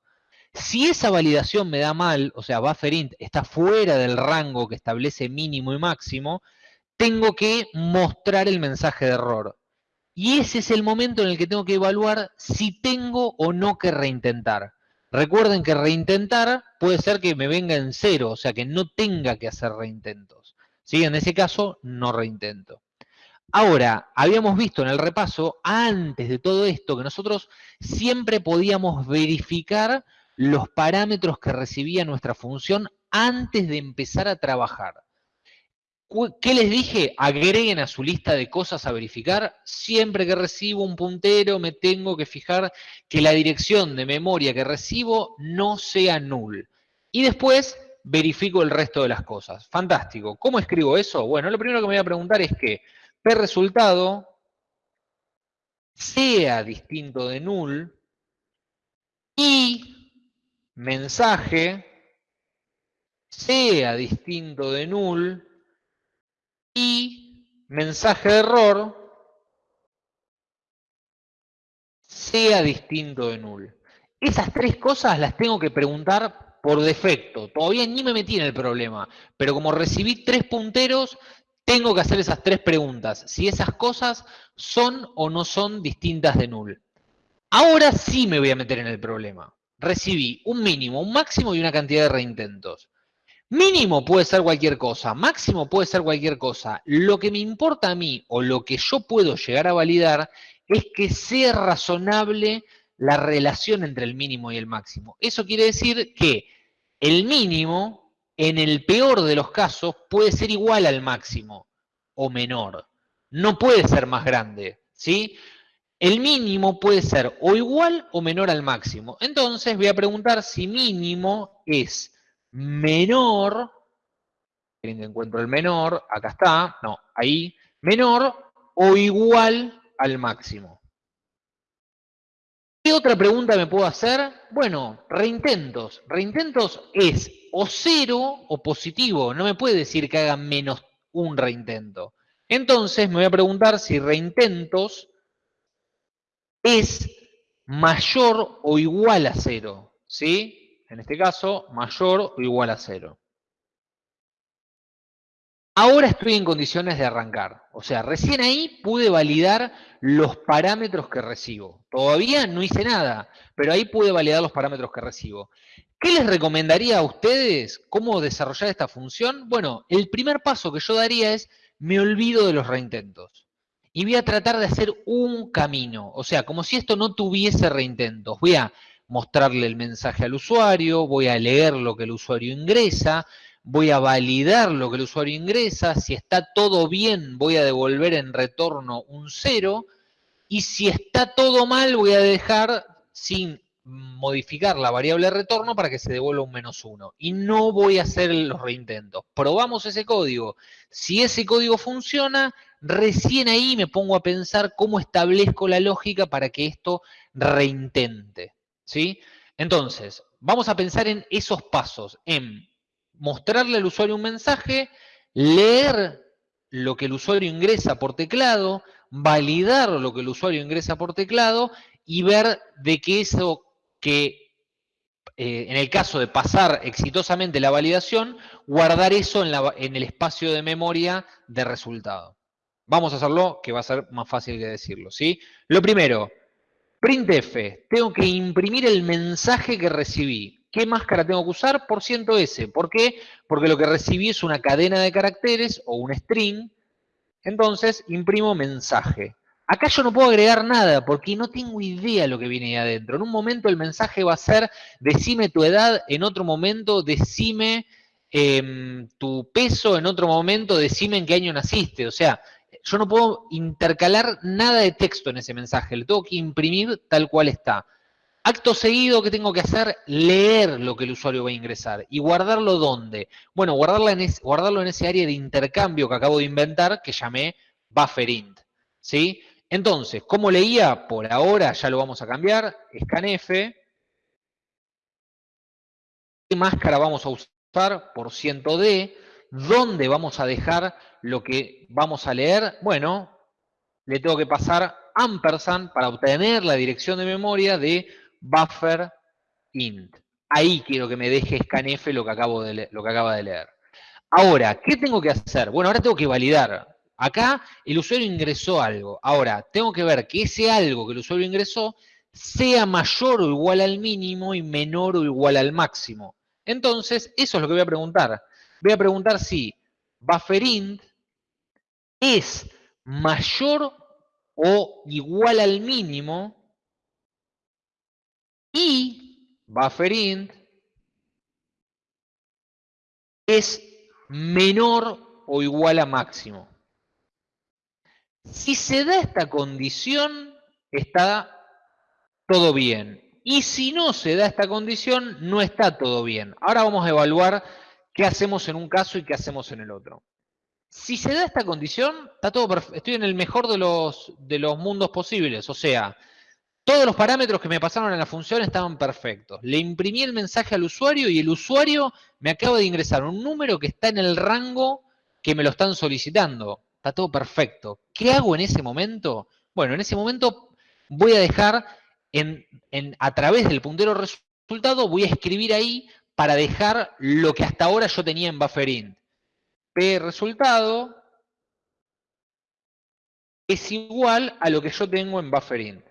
Si esa validación me da mal, o sea, bufferint está fuera del rango que establece mínimo y máximo, tengo que mostrar el mensaje de error. Y ese es el momento en el que tengo que evaluar si tengo o no que reintentar. Recuerden que reintentar puede ser que me venga en cero, o sea que no tenga que hacer reintentos. ¿Sí? En ese caso, no reintento. Ahora, habíamos visto en el repaso, antes de todo esto, que nosotros siempre podíamos verificar los parámetros que recibía nuestra función antes de empezar a trabajar. ¿Qué les dije? Agreguen a su lista de cosas a verificar. Siempre que recibo un puntero me tengo que fijar que la dirección de memoria que recibo no sea null. Y después verifico el resto de las cosas. Fantástico. ¿Cómo escribo eso? Bueno, lo primero que me voy a preguntar es que P resultado sea distinto de null y mensaje sea distinto de null y mensaje de error sea distinto de null. Esas tres cosas las tengo que preguntar por defecto. Todavía ni me metí en el problema, pero como recibí tres punteros, tengo que hacer esas tres preguntas. Si esas cosas son o no son distintas de null. Ahora sí me voy a meter en el problema. Recibí un mínimo, un máximo y una cantidad de reintentos. Mínimo puede ser cualquier cosa, máximo puede ser cualquier cosa. Lo que me importa a mí o lo que yo puedo llegar a validar es que sea razonable la relación entre el mínimo y el máximo. Eso quiere decir que el mínimo, en el peor de los casos, puede ser igual al máximo o menor. No puede ser más grande, ¿sí? El mínimo puede ser o igual o menor al máximo. Entonces voy a preguntar si mínimo es menor, encuentro el menor, acá está, no, ahí, menor o igual al máximo. ¿Qué otra pregunta me puedo hacer? Bueno, reintentos. Reintentos es o cero o positivo. No me puede decir que haga menos un reintento. Entonces me voy a preguntar si reintentos es mayor o igual a cero. ¿Sí? en este caso, mayor o igual a cero. Ahora estoy en condiciones de arrancar. O sea, recién ahí pude validar los parámetros que recibo. Todavía no hice nada, pero ahí pude validar los parámetros que recibo. ¿Qué les recomendaría a ustedes cómo desarrollar esta función? Bueno, el primer paso que yo daría es, me olvido de los reintentos. Y voy a tratar de hacer un camino. O sea, como si esto no tuviese reintentos. Voy a mostrarle el mensaje al usuario, voy a leer lo que el usuario ingresa, voy a validar lo que el usuario ingresa, si está todo bien voy a devolver en retorno un cero, y si está todo mal voy a dejar sin modificar la variable retorno para que se devuelva un menos uno. Y no voy a hacer los reintentos. Probamos ese código. Si ese código funciona, recién ahí me pongo a pensar cómo establezco la lógica para que esto reintente. ¿sí? Entonces, vamos a pensar en esos pasos, en mostrarle al usuario un mensaje, leer lo que el usuario ingresa por teclado, validar lo que el usuario ingresa por teclado y ver de qué eso que, eh, en el caso de pasar exitosamente la validación, guardar eso en, en el espacio de memoria de resultado. Vamos a hacerlo, que va a ser más fácil que decirlo, ¿sí? Lo primero, Printf, tengo que imprimir el mensaje que recibí. ¿Qué máscara tengo que usar? Por ciento S. ¿Por qué? Porque lo que recibí es una cadena de caracteres o un string. Entonces, imprimo mensaje. Acá yo no puedo agregar nada porque no tengo idea de lo que viene ahí adentro. En un momento el mensaje va a ser decime tu edad, en otro momento decime em, tu peso, en otro momento decime en qué año naciste. O sea, yo no puedo intercalar nada de texto en ese mensaje, lo tengo que imprimir tal cual está. Acto seguido, ¿qué tengo que hacer? Leer lo que el usuario va a ingresar. ¿Y guardarlo dónde? Bueno, en, guardarlo en ese área de intercambio que acabo de inventar, que llamé bufferint. ¿Sí? Entonces, ¿cómo leía? Por ahora ya lo vamos a cambiar. Scanf. ¿Qué máscara vamos a usar? Por ciento D. ¿Dónde vamos a dejar lo que vamos a leer? Bueno, le tengo que pasar ampersand para obtener la dirección de memoria de buffer int. Ahí quiero que me deje scanf lo que, acabo de lo que acaba de leer. Ahora, ¿qué tengo que hacer? Bueno, ahora tengo que validar. Acá el usuario ingresó algo. Ahora, tengo que ver que ese algo que el usuario ingresó sea mayor o igual al mínimo y menor o igual al máximo. Entonces, eso es lo que voy a preguntar. Voy a preguntar si bufferint es mayor o igual al mínimo y bufferint es menor o igual a máximo. Si se da esta condición, está todo bien. Y si no se da esta condición, no está todo bien. Ahora vamos a evaluar qué hacemos en un caso y qué hacemos en el otro. Si se da esta condición, está todo estoy en el mejor de los, de los mundos posibles. O sea, todos los parámetros que me pasaron en la función estaban perfectos. Le imprimí el mensaje al usuario y el usuario me acaba de ingresar un número que está en el rango que me lo están solicitando. Está todo perfecto. ¿Qué hago en ese momento? Bueno, en ese momento voy a dejar en, a través del puntero resultado, voy a escribir ahí para dejar lo que hasta ahora yo tenía en bufferint. P resultado es igual a lo que yo tengo en bufferint.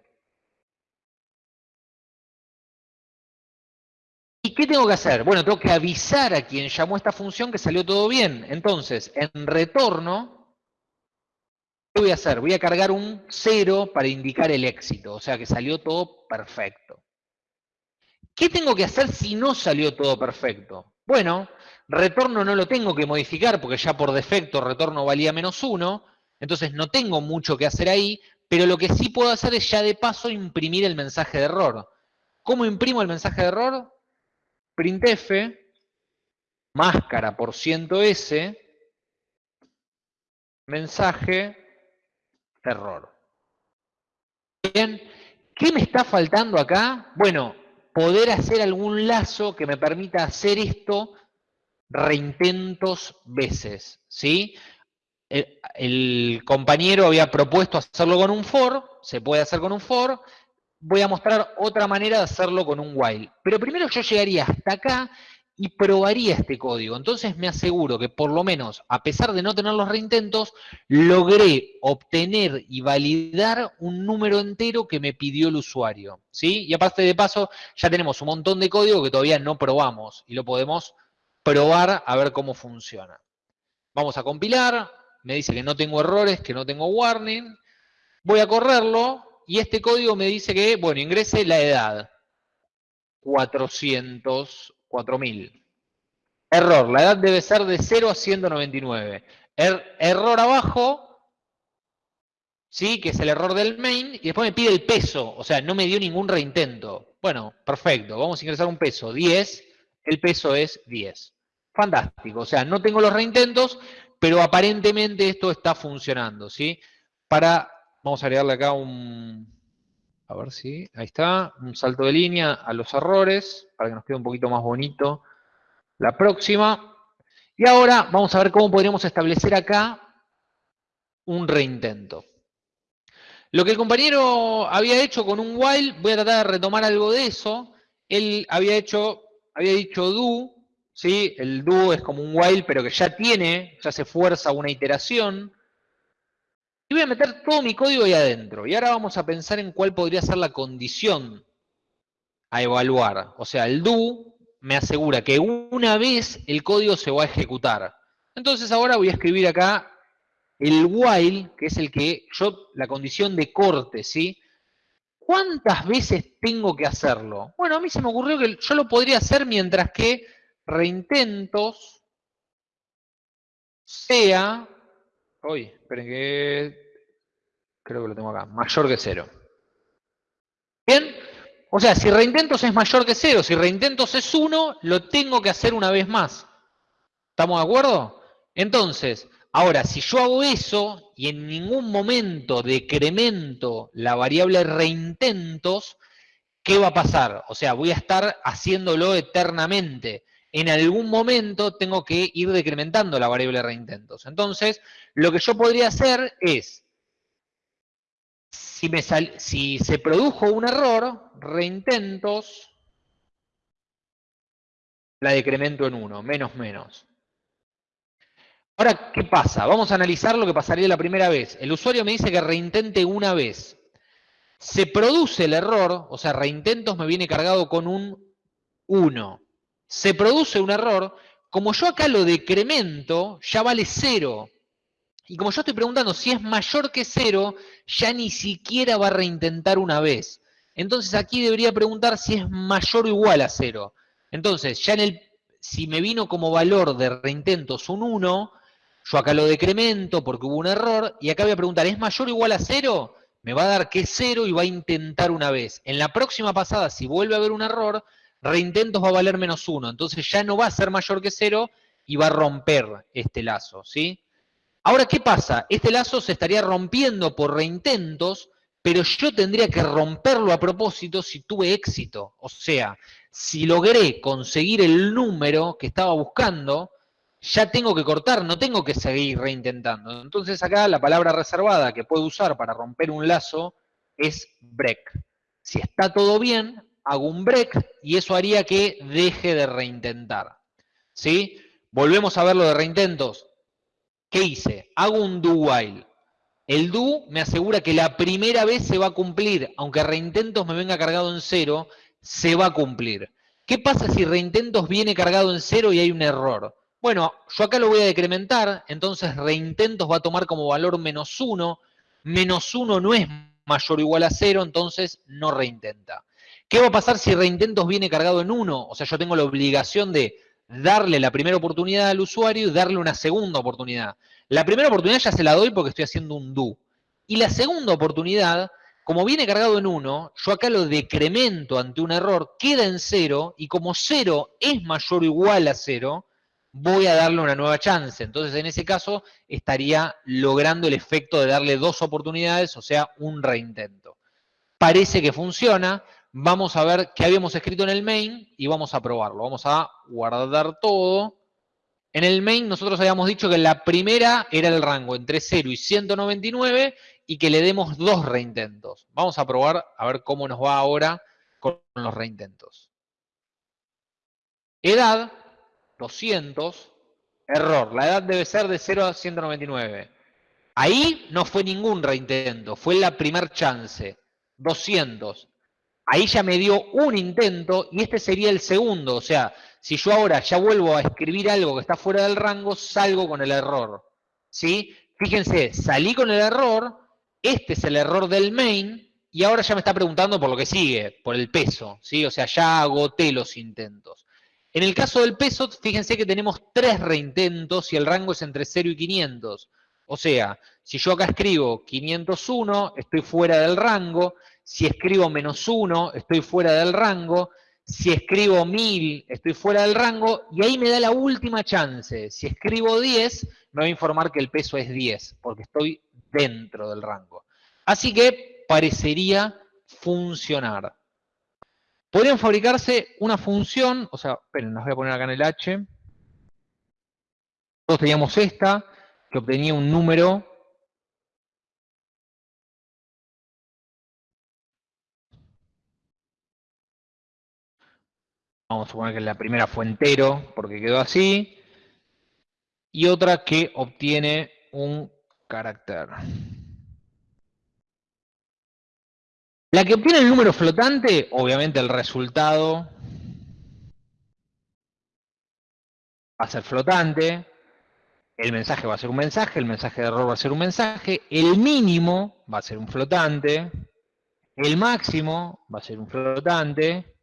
¿Y qué tengo que hacer? Bueno, tengo que avisar a quien llamó esta función que salió todo bien. Entonces, en retorno, ¿qué voy a hacer? Voy a cargar un 0 para indicar el éxito, o sea que salió todo perfecto. ¿Qué tengo que hacer si no salió todo perfecto? Bueno, retorno no lo tengo que modificar porque ya por defecto retorno valía menos 1, entonces no tengo mucho que hacer ahí, pero lo que sí puedo hacer es ya de paso imprimir el mensaje de error. ¿Cómo imprimo el mensaje de error? printf, máscara por ciento S, mensaje, error. Bien, ¿qué me está faltando acá? Bueno, poder hacer algún lazo que me permita hacer esto reintentos veces, ¿sí? El, el, compañero había propuesto hacerlo con un for, se puede hacer con un for, voy a mostrar otra manera de hacerlo con un while. Pero primero yo llegaría hasta acá y probaría este código. Entonces me aseguro que por lo menos, a pesar de no tener los reintentos, logré obtener y validar un número entero que me pidió el usuario. ¿sí? Y aparte de paso, ya tenemos un montón de código que todavía no probamos y lo podemos probar a ver cómo funciona. Vamos a compilar, me dice que no tengo errores, que no tengo warning. Voy a correrlo, y este código me dice que, bueno, ingrese la edad. 400, 4000. Error, la edad debe ser de 0 a 199. Er, error abajo, ¿sí? que es el error del main, y después me pide el peso, o sea, no me dio ningún reintento. Bueno, perfecto, vamos a ingresar un peso, 10, el peso es 10. Fantástico, o sea, no tengo los reintentos, pero aparentemente esto está funcionando, ¿sí? Para Vamos a agregarle acá un, a ver si, ahí está, un salto de línea a los errores, para que nos quede un poquito más bonito la próxima. Y ahora vamos a ver cómo podríamos establecer acá un reintento. Lo que el compañero había hecho con un while, voy a tratar de retomar algo de eso. Él había hecho, había dicho do, ¿sí? El do es como un while, pero que ya tiene, ya se fuerza una iteración. Y voy a meter todo mi código ahí adentro. Y ahora vamos a pensar en cuál podría ser la condición a evaluar. O sea, el do me asegura que una vez el código se va a ejecutar. Entonces ahora voy a escribir acá el while, que es el que yo, la condición de corte, ¿sí? ¿Cuántas veces tengo que hacerlo? Bueno, a mí se me ocurrió que yo lo podría hacer mientras que reintentos sea Uy, esperen que... Creo que lo tengo acá. Mayor que cero. Bien, O sea, si reintentos es mayor que 0, si reintentos es 1, lo tengo que hacer una vez más. ¿Estamos de acuerdo? Entonces, ahora, si yo hago eso y en ningún momento decremento la variable reintentos, ¿qué va a pasar? O sea, voy a estar haciéndolo eternamente. En algún momento tengo que ir decrementando la variable reintentos. Entonces, lo que yo podría hacer es, si, se produjo un error, reintentos, la decremento en 1, menos menos. Ahora, ¿qué pasa? Vamos a analizar lo que pasaría la primera vez. El usuario me dice que reintente una vez. Se produce el error, o sea, reintentos me viene cargado con un 1. Se produce un error, como yo acá lo decremento, ya vale 0. Y como yo estoy preguntando si es mayor que 0, ya ni siquiera va a reintentar una vez. Entonces aquí debería preguntar si es mayor o igual a 0. Entonces, ya en el, si me vino como valor de reintentos un 1, yo acá lo decremento porque hubo un error, y acá voy a preguntar, ¿es mayor o igual a cero? Me va a dar que es cero y va a intentar una vez. En la próxima pasada, si vuelve a haber un error, reintentos va a valer menos uno. Entonces ya no va a ser mayor que cero y va a romper este lazo, ¿sí? Ahora, ¿qué pasa? Este lazo se estaría rompiendo por reintentos, pero yo tendría que romperlo a propósito si tuve éxito. O sea, si logré conseguir el número que estaba buscando, ya tengo que cortar, no tengo que seguir reintentando. Entonces acá la palabra reservada que puedo usar para romper un lazo es break. Si está todo bien, hago un break y eso haría que deje de reintentar. ¿Sí? Volvemos a ver lo de reintentos. ¿Qué hice? Hago un do while. El do me asegura que la primera vez se va a cumplir, aunque reintentos me venga cargado en cero, se va a cumplir. ¿Qué pasa si reintentos viene cargado en cero y hay un error? Bueno, yo acá lo voy a decrementar, entonces reintentos va a tomar como valor menos 1. Menos 1 no es mayor o igual a 0, entonces no reintenta. ¿Qué va a pasar si reintentos viene cargado en 1? O sea, yo tengo la obligación de darle la primera oportunidad al usuario y darle una segunda oportunidad. La primera oportunidad ya se la doy porque estoy haciendo un do. Y la segunda oportunidad, como viene cargado en 1, yo acá lo decremento ante un error, queda en 0, y como 0 es mayor o igual a 0, voy a darle una nueva chance. Entonces, en ese caso, estaría logrando el efecto de darle dos oportunidades, o sea, un reintento. Parece que funciona. Vamos a ver qué habíamos escrito en el main y vamos a probarlo. Vamos a guardar todo. En el main nosotros habíamos dicho que la primera era el rango entre 0 y 199 y que le demos dos reintentos. Vamos a probar a ver cómo nos va ahora con los reintentos. Edad 200, error, la edad debe ser de 0 a 199. Ahí no fue ningún reintento, fue la primer chance, 200. Ahí ya me dio un intento y este sería el segundo, o sea, si yo ahora ya vuelvo a escribir algo que está fuera del rango, salgo con el error. ¿Sí? Fíjense, salí con el error, este es el error del main, y ahora ya me está preguntando por lo que sigue, por el peso, ¿sí? O sea, ya agoté los intentos. En el caso del peso, fíjense que tenemos tres reintentos y el rango es entre 0 y 500. O sea, si yo acá escribo 501, estoy fuera del rango. Si escribo menos 1, estoy fuera del rango. Si escribo 1000, estoy fuera del rango. Y ahí me da la última chance. Si escribo 10, me va a informar que el peso es 10, porque estoy dentro del rango. Así que parecería funcionar. Podrían fabricarse una función, o sea, esperen, las voy a poner acá en el H. Nosotros teníamos esta, que obtenía un número Vamos a suponer que la primera fue entero, porque quedó así. Y otra que obtiene un carácter. La que obtiene el número flotante, obviamente el resultado va a ser flotante, el mensaje va a ser un mensaje, el mensaje de error va a ser un mensaje, el mínimo va a ser un flotante, el máximo va a ser un flotante,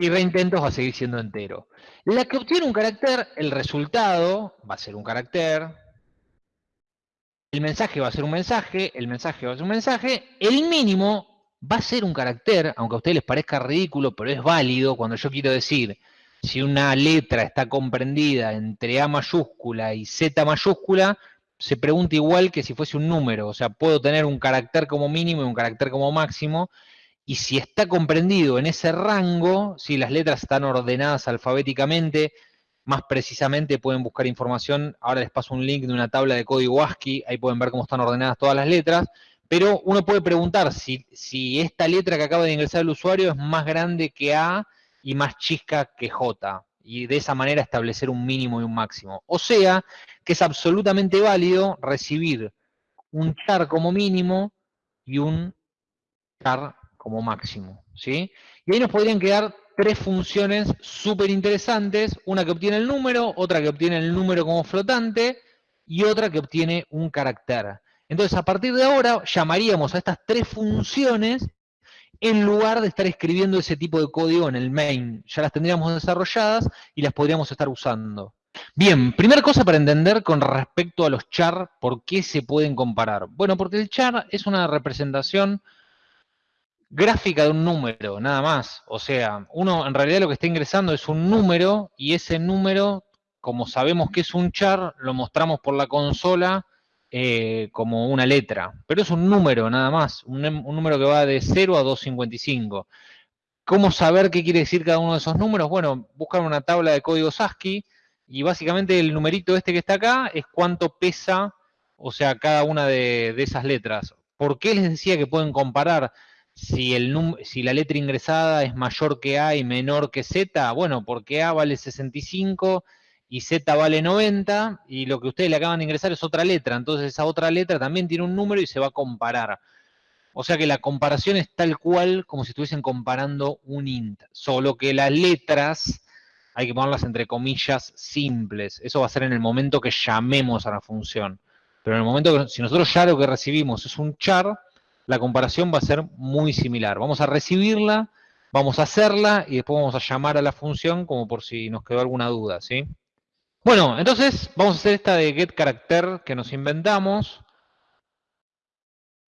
y reintentos va a seguir siendo entero. La que obtiene un carácter, el resultado va a ser un carácter, el mensaje va a ser un mensaje, el mensaje va a ser un mensaje, el mínimo va a ser un carácter, aunque a ustedes les parezca ridículo, pero es válido cuando yo quiero decir si una letra está comprendida entre A mayúscula y Z mayúscula, se pregunta igual que si fuese un número. O sea, puedo tener un carácter como mínimo y un carácter como máximo. Y si está comprendido en ese rango, si las letras están ordenadas alfabéticamente, más precisamente pueden buscar información. Ahora les paso un link de una tabla de código ASCII, ahí pueden ver cómo están ordenadas todas las letras. Pero uno puede preguntar si, si esta letra que acaba de ingresar el usuario es más grande que A y más chica que J. Y de esa manera establecer un mínimo y un máximo. O sea, que es absolutamente válido recibir un char como mínimo y un char como máximo. ¿sí? Y ahí nos podrían quedar tres funciones súper interesantes, una que obtiene el número, otra que obtiene el número como flotante y otra que obtiene un carácter. Entonces, a partir de ahora, llamaríamos a estas tres funciones en lugar de estar escribiendo ese tipo de código en el main. Ya las tendríamos desarrolladas y las podríamos estar usando. Bien, primera cosa para entender con respecto a los char, ¿por qué se pueden comparar? Bueno, porque el char es una representación gráfica de un número, nada más. O sea, uno en realidad lo que está ingresando es un número y ese número, como sabemos que es un char, lo mostramos por la consola eh, como una letra, pero es un número nada más, un, número que va de 0 a 255. ¿Cómo saber qué quiere decir cada uno de esos números? Bueno, buscar una tabla de códigos ASCII y básicamente el numerito este que está acá es cuánto pesa, o sea, cada una de, de esas letras. ¿Por qué les decía que pueden comparar si, la letra ingresada es mayor que A y menor que Z? Bueno, porque A vale 65 y Z vale 90, y lo que ustedes le acaban de ingresar es otra letra, entonces esa otra letra también tiene un número y se va a comparar. O sea que la comparación es tal cual como si estuviesen comparando un int, solo que las letras hay que ponerlas entre comillas simples. Eso va a ser en el momento que llamemos a la función. Pero en el momento que, si nosotros ya lo que recibimos es un char, la comparación va a ser muy similar. Vamos a recibirla, vamos a hacerla y después vamos a llamar a la función como por si nos quedó alguna duda, ¿sí? Bueno, entonces vamos a hacer esta de getCharacter que nos inventamos.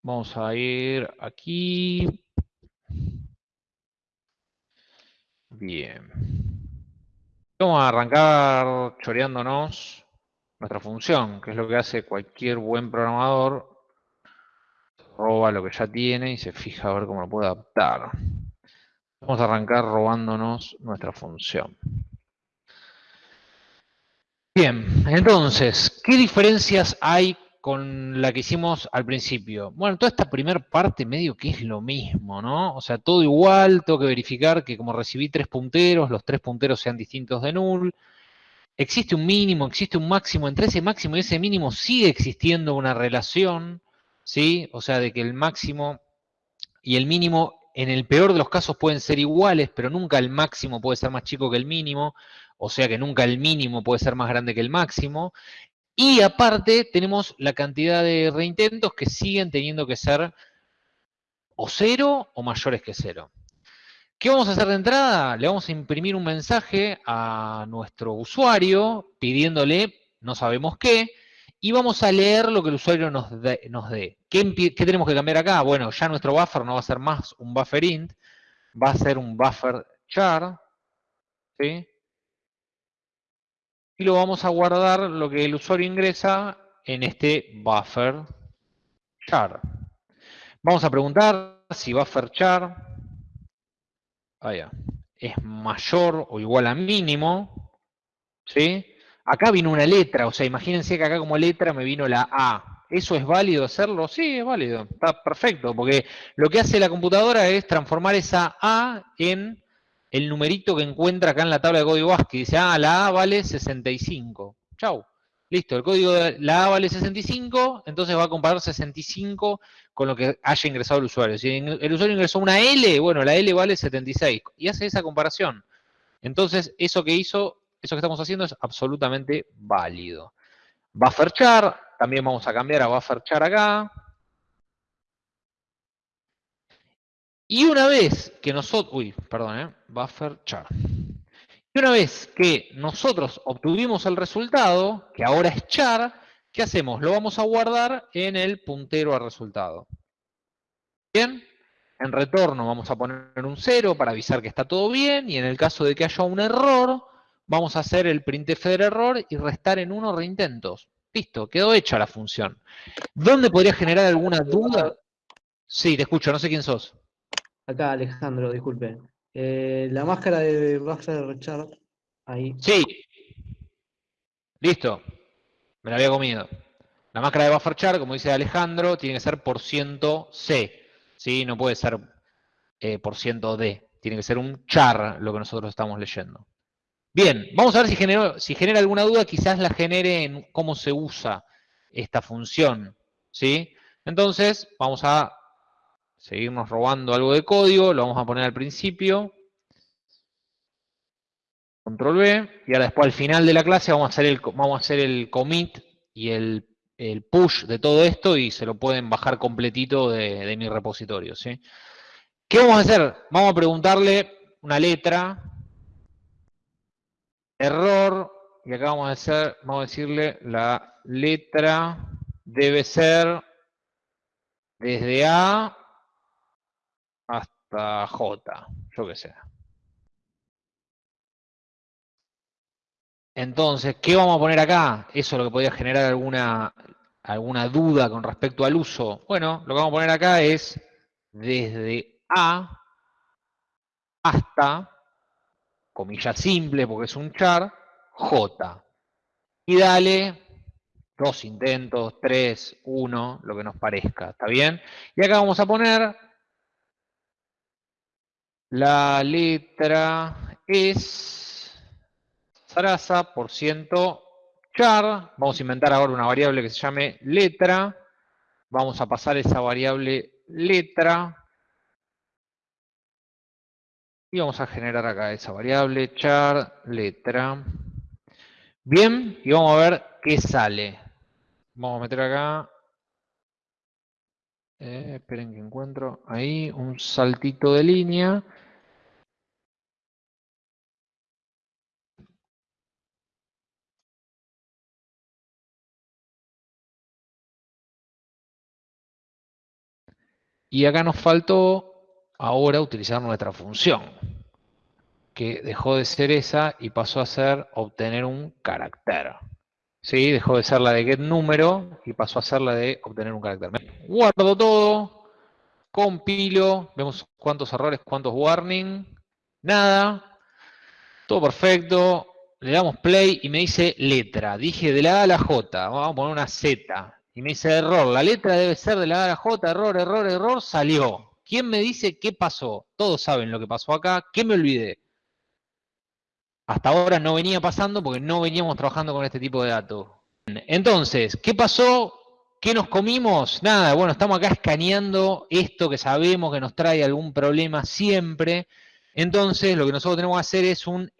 Vamos a ir aquí. Bien. Vamos a arrancar choreándonos nuestra función, que es lo que hace cualquier buen programador. Roba lo que ya tiene y se fija a ver cómo lo puede adaptar. Vamos a arrancar robándonos nuestra función. Bien, entonces, ¿qué diferencias hay con la que hicimos al principio? Bueno, toda esta primera parte medio que es lo mismo, ¿no? O sea, todo igual, tengo que verificar que como recibí tres punteros, los tres punteros sean distintos de null. Existe un mínimo, existe un máximo, entre ese máximo y ese mínimo sigue existiendo una relación, ¿sí? O sea, de que el máximo y el mínimo en el peor de los casos pueden ser iguales, pero nunca el máximo puede ser más chico que el mínimo o sea que nunca el mínimo puede ser más grande que el máximo. Y aparte tenemos la cantidad de reintentos que siguen teniendo que ser o cero o mayores que cero. ¿Qué vamos a hacer de entrada? Le vamos a imprimir un mensaje a nuestro usuario pidiéndole no sabemos qué, y vamos a leer lo que el usuario nos dé. ¿Qué, ¿Qué, tenemos que cambiar acá? Bueno, ya nuestro buffer no va a ser más un buffer int, va a ser un buffer char, ¿sí? y lo vamos a guardar lo que el usuario ingresa en este buffer char. Vamos a preguntar si buffer char es mayor o igual a mínimo. ¿sí? Acá vino una letra, o sea, imagínense que acá como letra me vino la A. ¿Eso es válido hacerlo? Sí, es válido, está perfecto, porque lo que hace la computadora es transformar esa A en el numerito que encuentra acá en la tabla de código ASCII. Dice, ah, la A vale 65. Chau. Listo, el código de la A vale 65, entonces va a comparar 65 con lo que haya ingresado el usuario. Si el usuario ingresó una L, bueno, la L vale 76. Y hace esa comparación. Entonces, eso que hizo, eso que estamos haciendo es absolutamente válido. Buffer char, también vamos a cambiar a buffer char acá. Y una vez que nosotros, uy, perdón, eh, buffer char. Y una vez que nosotros obtuvimos el resultado, que ahora es char, ¿qué hacemos? Lo vamos a guardar en el puntero al resultado. ¿Bien? en retorno vamos a poner un 0 para avisar que está todo bien, y en el caso de que haya un error, vamos a hacer el printf del error y restar en 1 reintentos. Listo, quedó hecha la función. ¿Dónde podría generar alguna duda? Sí, te escucho, no sé quién sos. Acá, Alejandro, disculpe. Eh, la máscara de Buffer Richard, ahí. Sí. Listo. Me la había comido. La máscara de buffer char, como dice Alejandro, tiene que ser por ciento C. ¿sí? No puede ser eh, por ciento D. Tiene que ser un char lo que nosotros estamos leyendo. Bien, vamos a ver si, genera alguna duda, quizás la genere en cómo se usa esta función. ¿sí? Entonces, vamos a seguirnos robando algo de código, lo vamos a poner al principio. Control B, y ahora después al final de la clase vamos a hacer el, vamos a hacer el commit y el, push de todo esto y se lo pueden bajar completito de, de mi repositorio. ¿sí? ¿Qué vamos a hacer? Vamos a preguntarle una letra, error, y acá vamos a, hacer, vamos a decirle la letra debe ser desde A hasta J, yo que sé. Entonces, ¿qué vamos a poner acá? Eso es lo que podría generar alguna, alguna duda con respecto al uso. Bueno, lo que vamos a poner acá es desde A hasta, comillas simple porque es un char, J. Y dale dos intentos, tres, uno, lo que nos parezca, ¿está bien? Y acá vamos a poner la letra es Sarasa por ciento char. Vamos a inventar ahora una variable que se llame letra. Vamos a pasar esa variable letra. Y vamos a generar acá esa variable char letra. Bien, y vamos a ver qué sale. Vamos a meter acá. Eh, esperen que encuentro ahí un saltito de línea. Y acá nos faltó ahora utilizar nuestra función, que dejó de ser esa y pasó a ser obtener un carácter. ¿Sí? Dejó de ser la de getNúmero y pasó a ser la de obtener un carácter. Guardo todo, compilo, vemos cuántos errores, cuántos warning, nada, todo perfecto, le damos play y me dice letra. Dije de la A a la J, vamos a poner una Z. Y me dice error, la letra debe ser de la A a la J, error, error, error, salió. ¿Quién me dice qué pasó? Todos saben lo que pasó acá. ¿Qué me olvidé? Hasta ahora no venía pasando porque no veníamos trabajando con este tipo de datos. Entonces, ¿qué pasó? ¿Qué nos comimos? Nada, bueno, estamos acá escaneando esto que sabemos que nos trae algún problema siempre. Entonces, lo que nosotros tenemos que hacer es un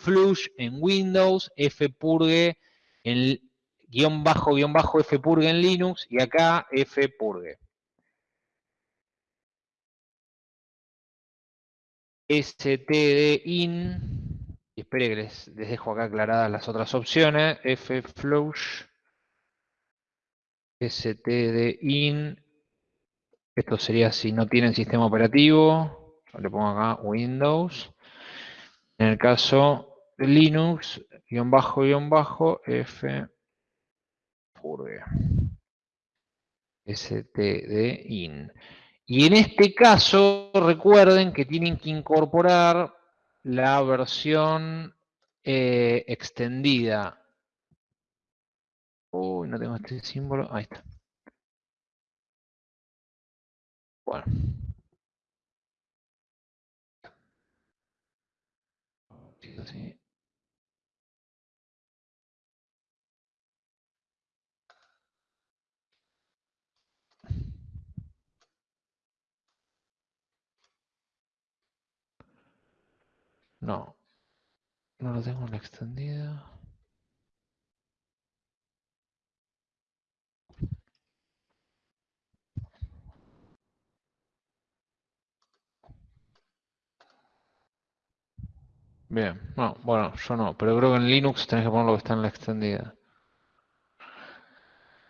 flush en Windows, fpurge en guion bajo, guion bajo fpurge en Linux y acá fpurge. Stdin, y espere que les, dejo acá aclaradas las otras opciones, fflush, stdin, esto sería si no tienen sistema operativo, le pongo acá Windows, en el caso Linux, guion bajo, guion bajo, f stdin. Y en este caso, recuerden que tienen que incorporar la versión eh, extendida. Uy, no tengo este símbolo. Ahí está. Bueno. Sí. No. No lo tengo en la extendida. Bien, no, bueno, yo no, pero creo que en Linux tenés que poner lo que está en la extendida.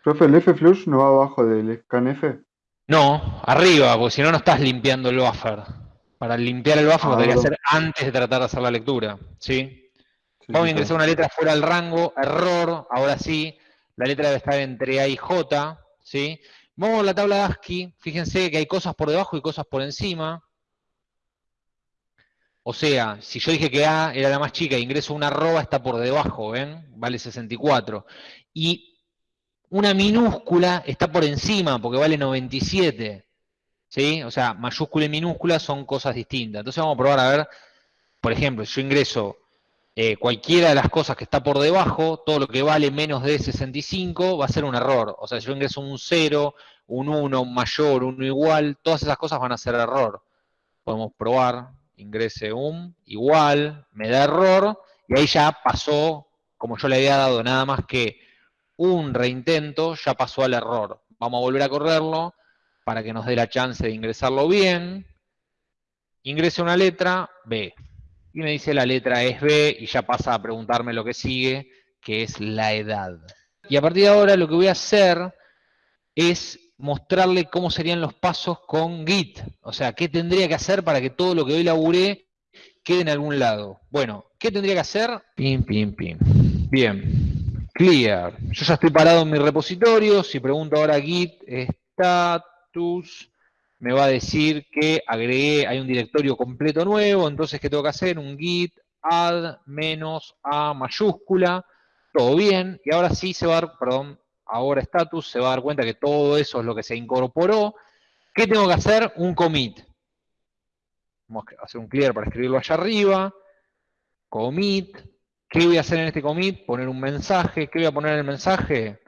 Profe, ¿el flush no va abajo del scanf? No, arriba, porque si no, no estás limpiando el buffer. Para limpiar el lo Ah, debería hacer antes de tratar de hacer la lectura, ¿sí? Sí, Vamos a sí, ingresar una letra fuera del rango, error, ahora sí, la letra debe estar entre A y J, ¿sí? Vamos a la tabla de ASCII, fíjense que hay cosas por debajo y cosas por encima. O sea, si yo dije que A era la más chica ingreso una arroba, está por debajo, ¿ven? Vale 64. Y una minúscula está por encima, porque vale 97. ¿Sí? O sea, mayúscula y minúscula son cosas distintas. Entonces vamos a probar a ver, por ejemplo, si yo ingreso eh, cualquiera de las cosas que está por debajo, todo lo que vale menos de 65 va a ser un error. O sea, si yo ingreso un 0, un 1, un mayor, un igual, todas esas cosas van a ser error. Podemos probar, ingrese un igual, me da error, y ahí ya pasó, como yo le había dado nada más que un reintento, ya pasó al error. Vamos a volver a correrlo para que nos dé la chance de ingresarlo bien. Ingrese una letra, B. Y me dice la letra es B y ya pasa a preguntarme lo que sigue, que es la edad. Y a partir de ahora lo que voy a hacer es mostrarle cómo serían los pasos con Git. O sea, qué tendría que hacer para que todo lo que hoy laburé quede en algún lado. Bueno, ¿qué tendría que hacer? Pim, pim, pim. Bien. Clear. Yo ya estoy parado en mi repositorio. Si pregunto ahora Git me va a decir que agregué, hay un directorio completo nuevo. Entonces, ¿qué tengo que hacer? Un Git add menos a mayúscula. Todo bien. Y ahora sí se va a dar, perdón, ahora status se va a dar cuenta que todo eso es lo que se incorporó. ¿Qué tengo que hacer? Un commit. Vamos a hacer un clear para escribirlo allá arriba. Commit. ¿Qué voy a hacer en este commit? Poner un mensaje. ¿Qué voy a poner en el mensaje?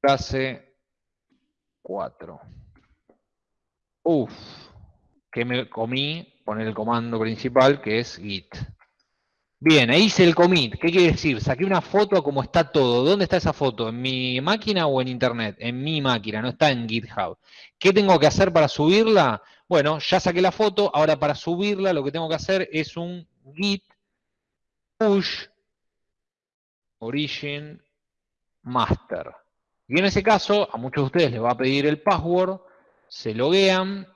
Clase 4. Uf. Que me comí? Poner el comando principal que es git. Bien, ahí hice el commit. ¿Qué quiere decir? Saqué una foto a cómo está todo. ¿Dónde está esa foto? ¿En mi máquina o en internet? En mi máquina, no está en GitHub. ¿Qué tengo que hacer para subirla? Bueno, ya saqué la foto. Ahora para subirla lo que tengo que hacer es un git push origin master. Y en ese caso, a muchos de ustedes les va a pedir el password, se loguean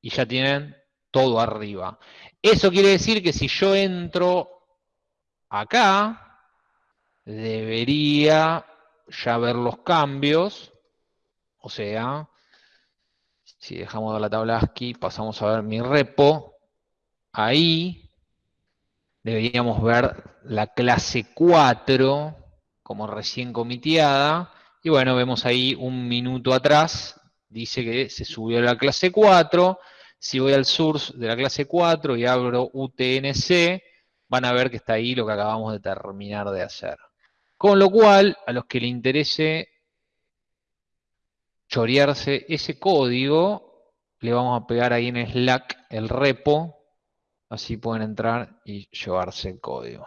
y ya tienen todo arriba. Eso quiere decir que si yo entro acá, debería ya ver los cambios. O sea, si dejamos de la tabla ASCII, pasamos a ver mi repo. Ahí deberíamos ver la clase 4 como recién comiteada. Y bueno, vemos ahí un minuto atrás, dice que se subió a la clase 4. Si voy al source de la clase 4 y abro UTNC, van a ver que está ahí lo que acabamos de terminar de hacer. Con lo cual, a los que le interese chorearse ese código, le vamos a pegar ahí en Slack el repo, así pueden entrar y llevarse el código.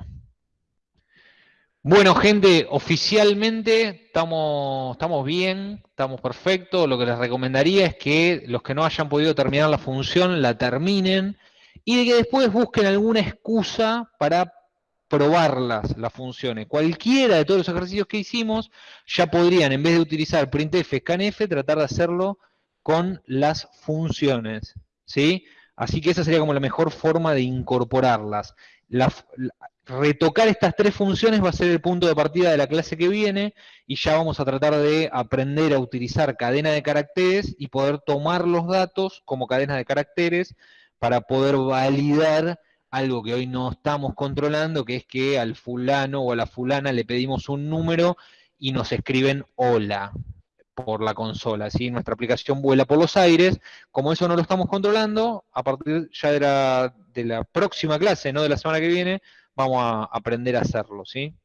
Bueno, gente, oficialmente estamos, estamos bien, estamos perfectos. Lo que les recomendaría es que los que no hayan podido terminar la función la terminen y de que después busquen alguna excusa para probarlas, las funciones. Cualquiera de todos los ejercicios que hicimos ya podrían, en vez de utilizar printf, scanf, tratar de hacerlo con las funciones. ¿sí? Así que esa sería como la mejor forma de incorporarlas. La, retocar estas tres funciones va a ser el punto de partida de la clase que viene y ya vamos a tratar de aprender a utilizar cadena de caracteres y poder tomar los datos como cadena de caracteres para poder validar algo que hoy no estamos controlando, que es que al fulano o a la fulana le pedimos un número y nos escriben hola por la consola, ¿sí? Nuestra aplicación vuela por los aires, como eso no lo estamos controlando, a partir ya de la, de la próxima clase, no de la semana que viene, vamos a aprender a hacerlo, ¿sí?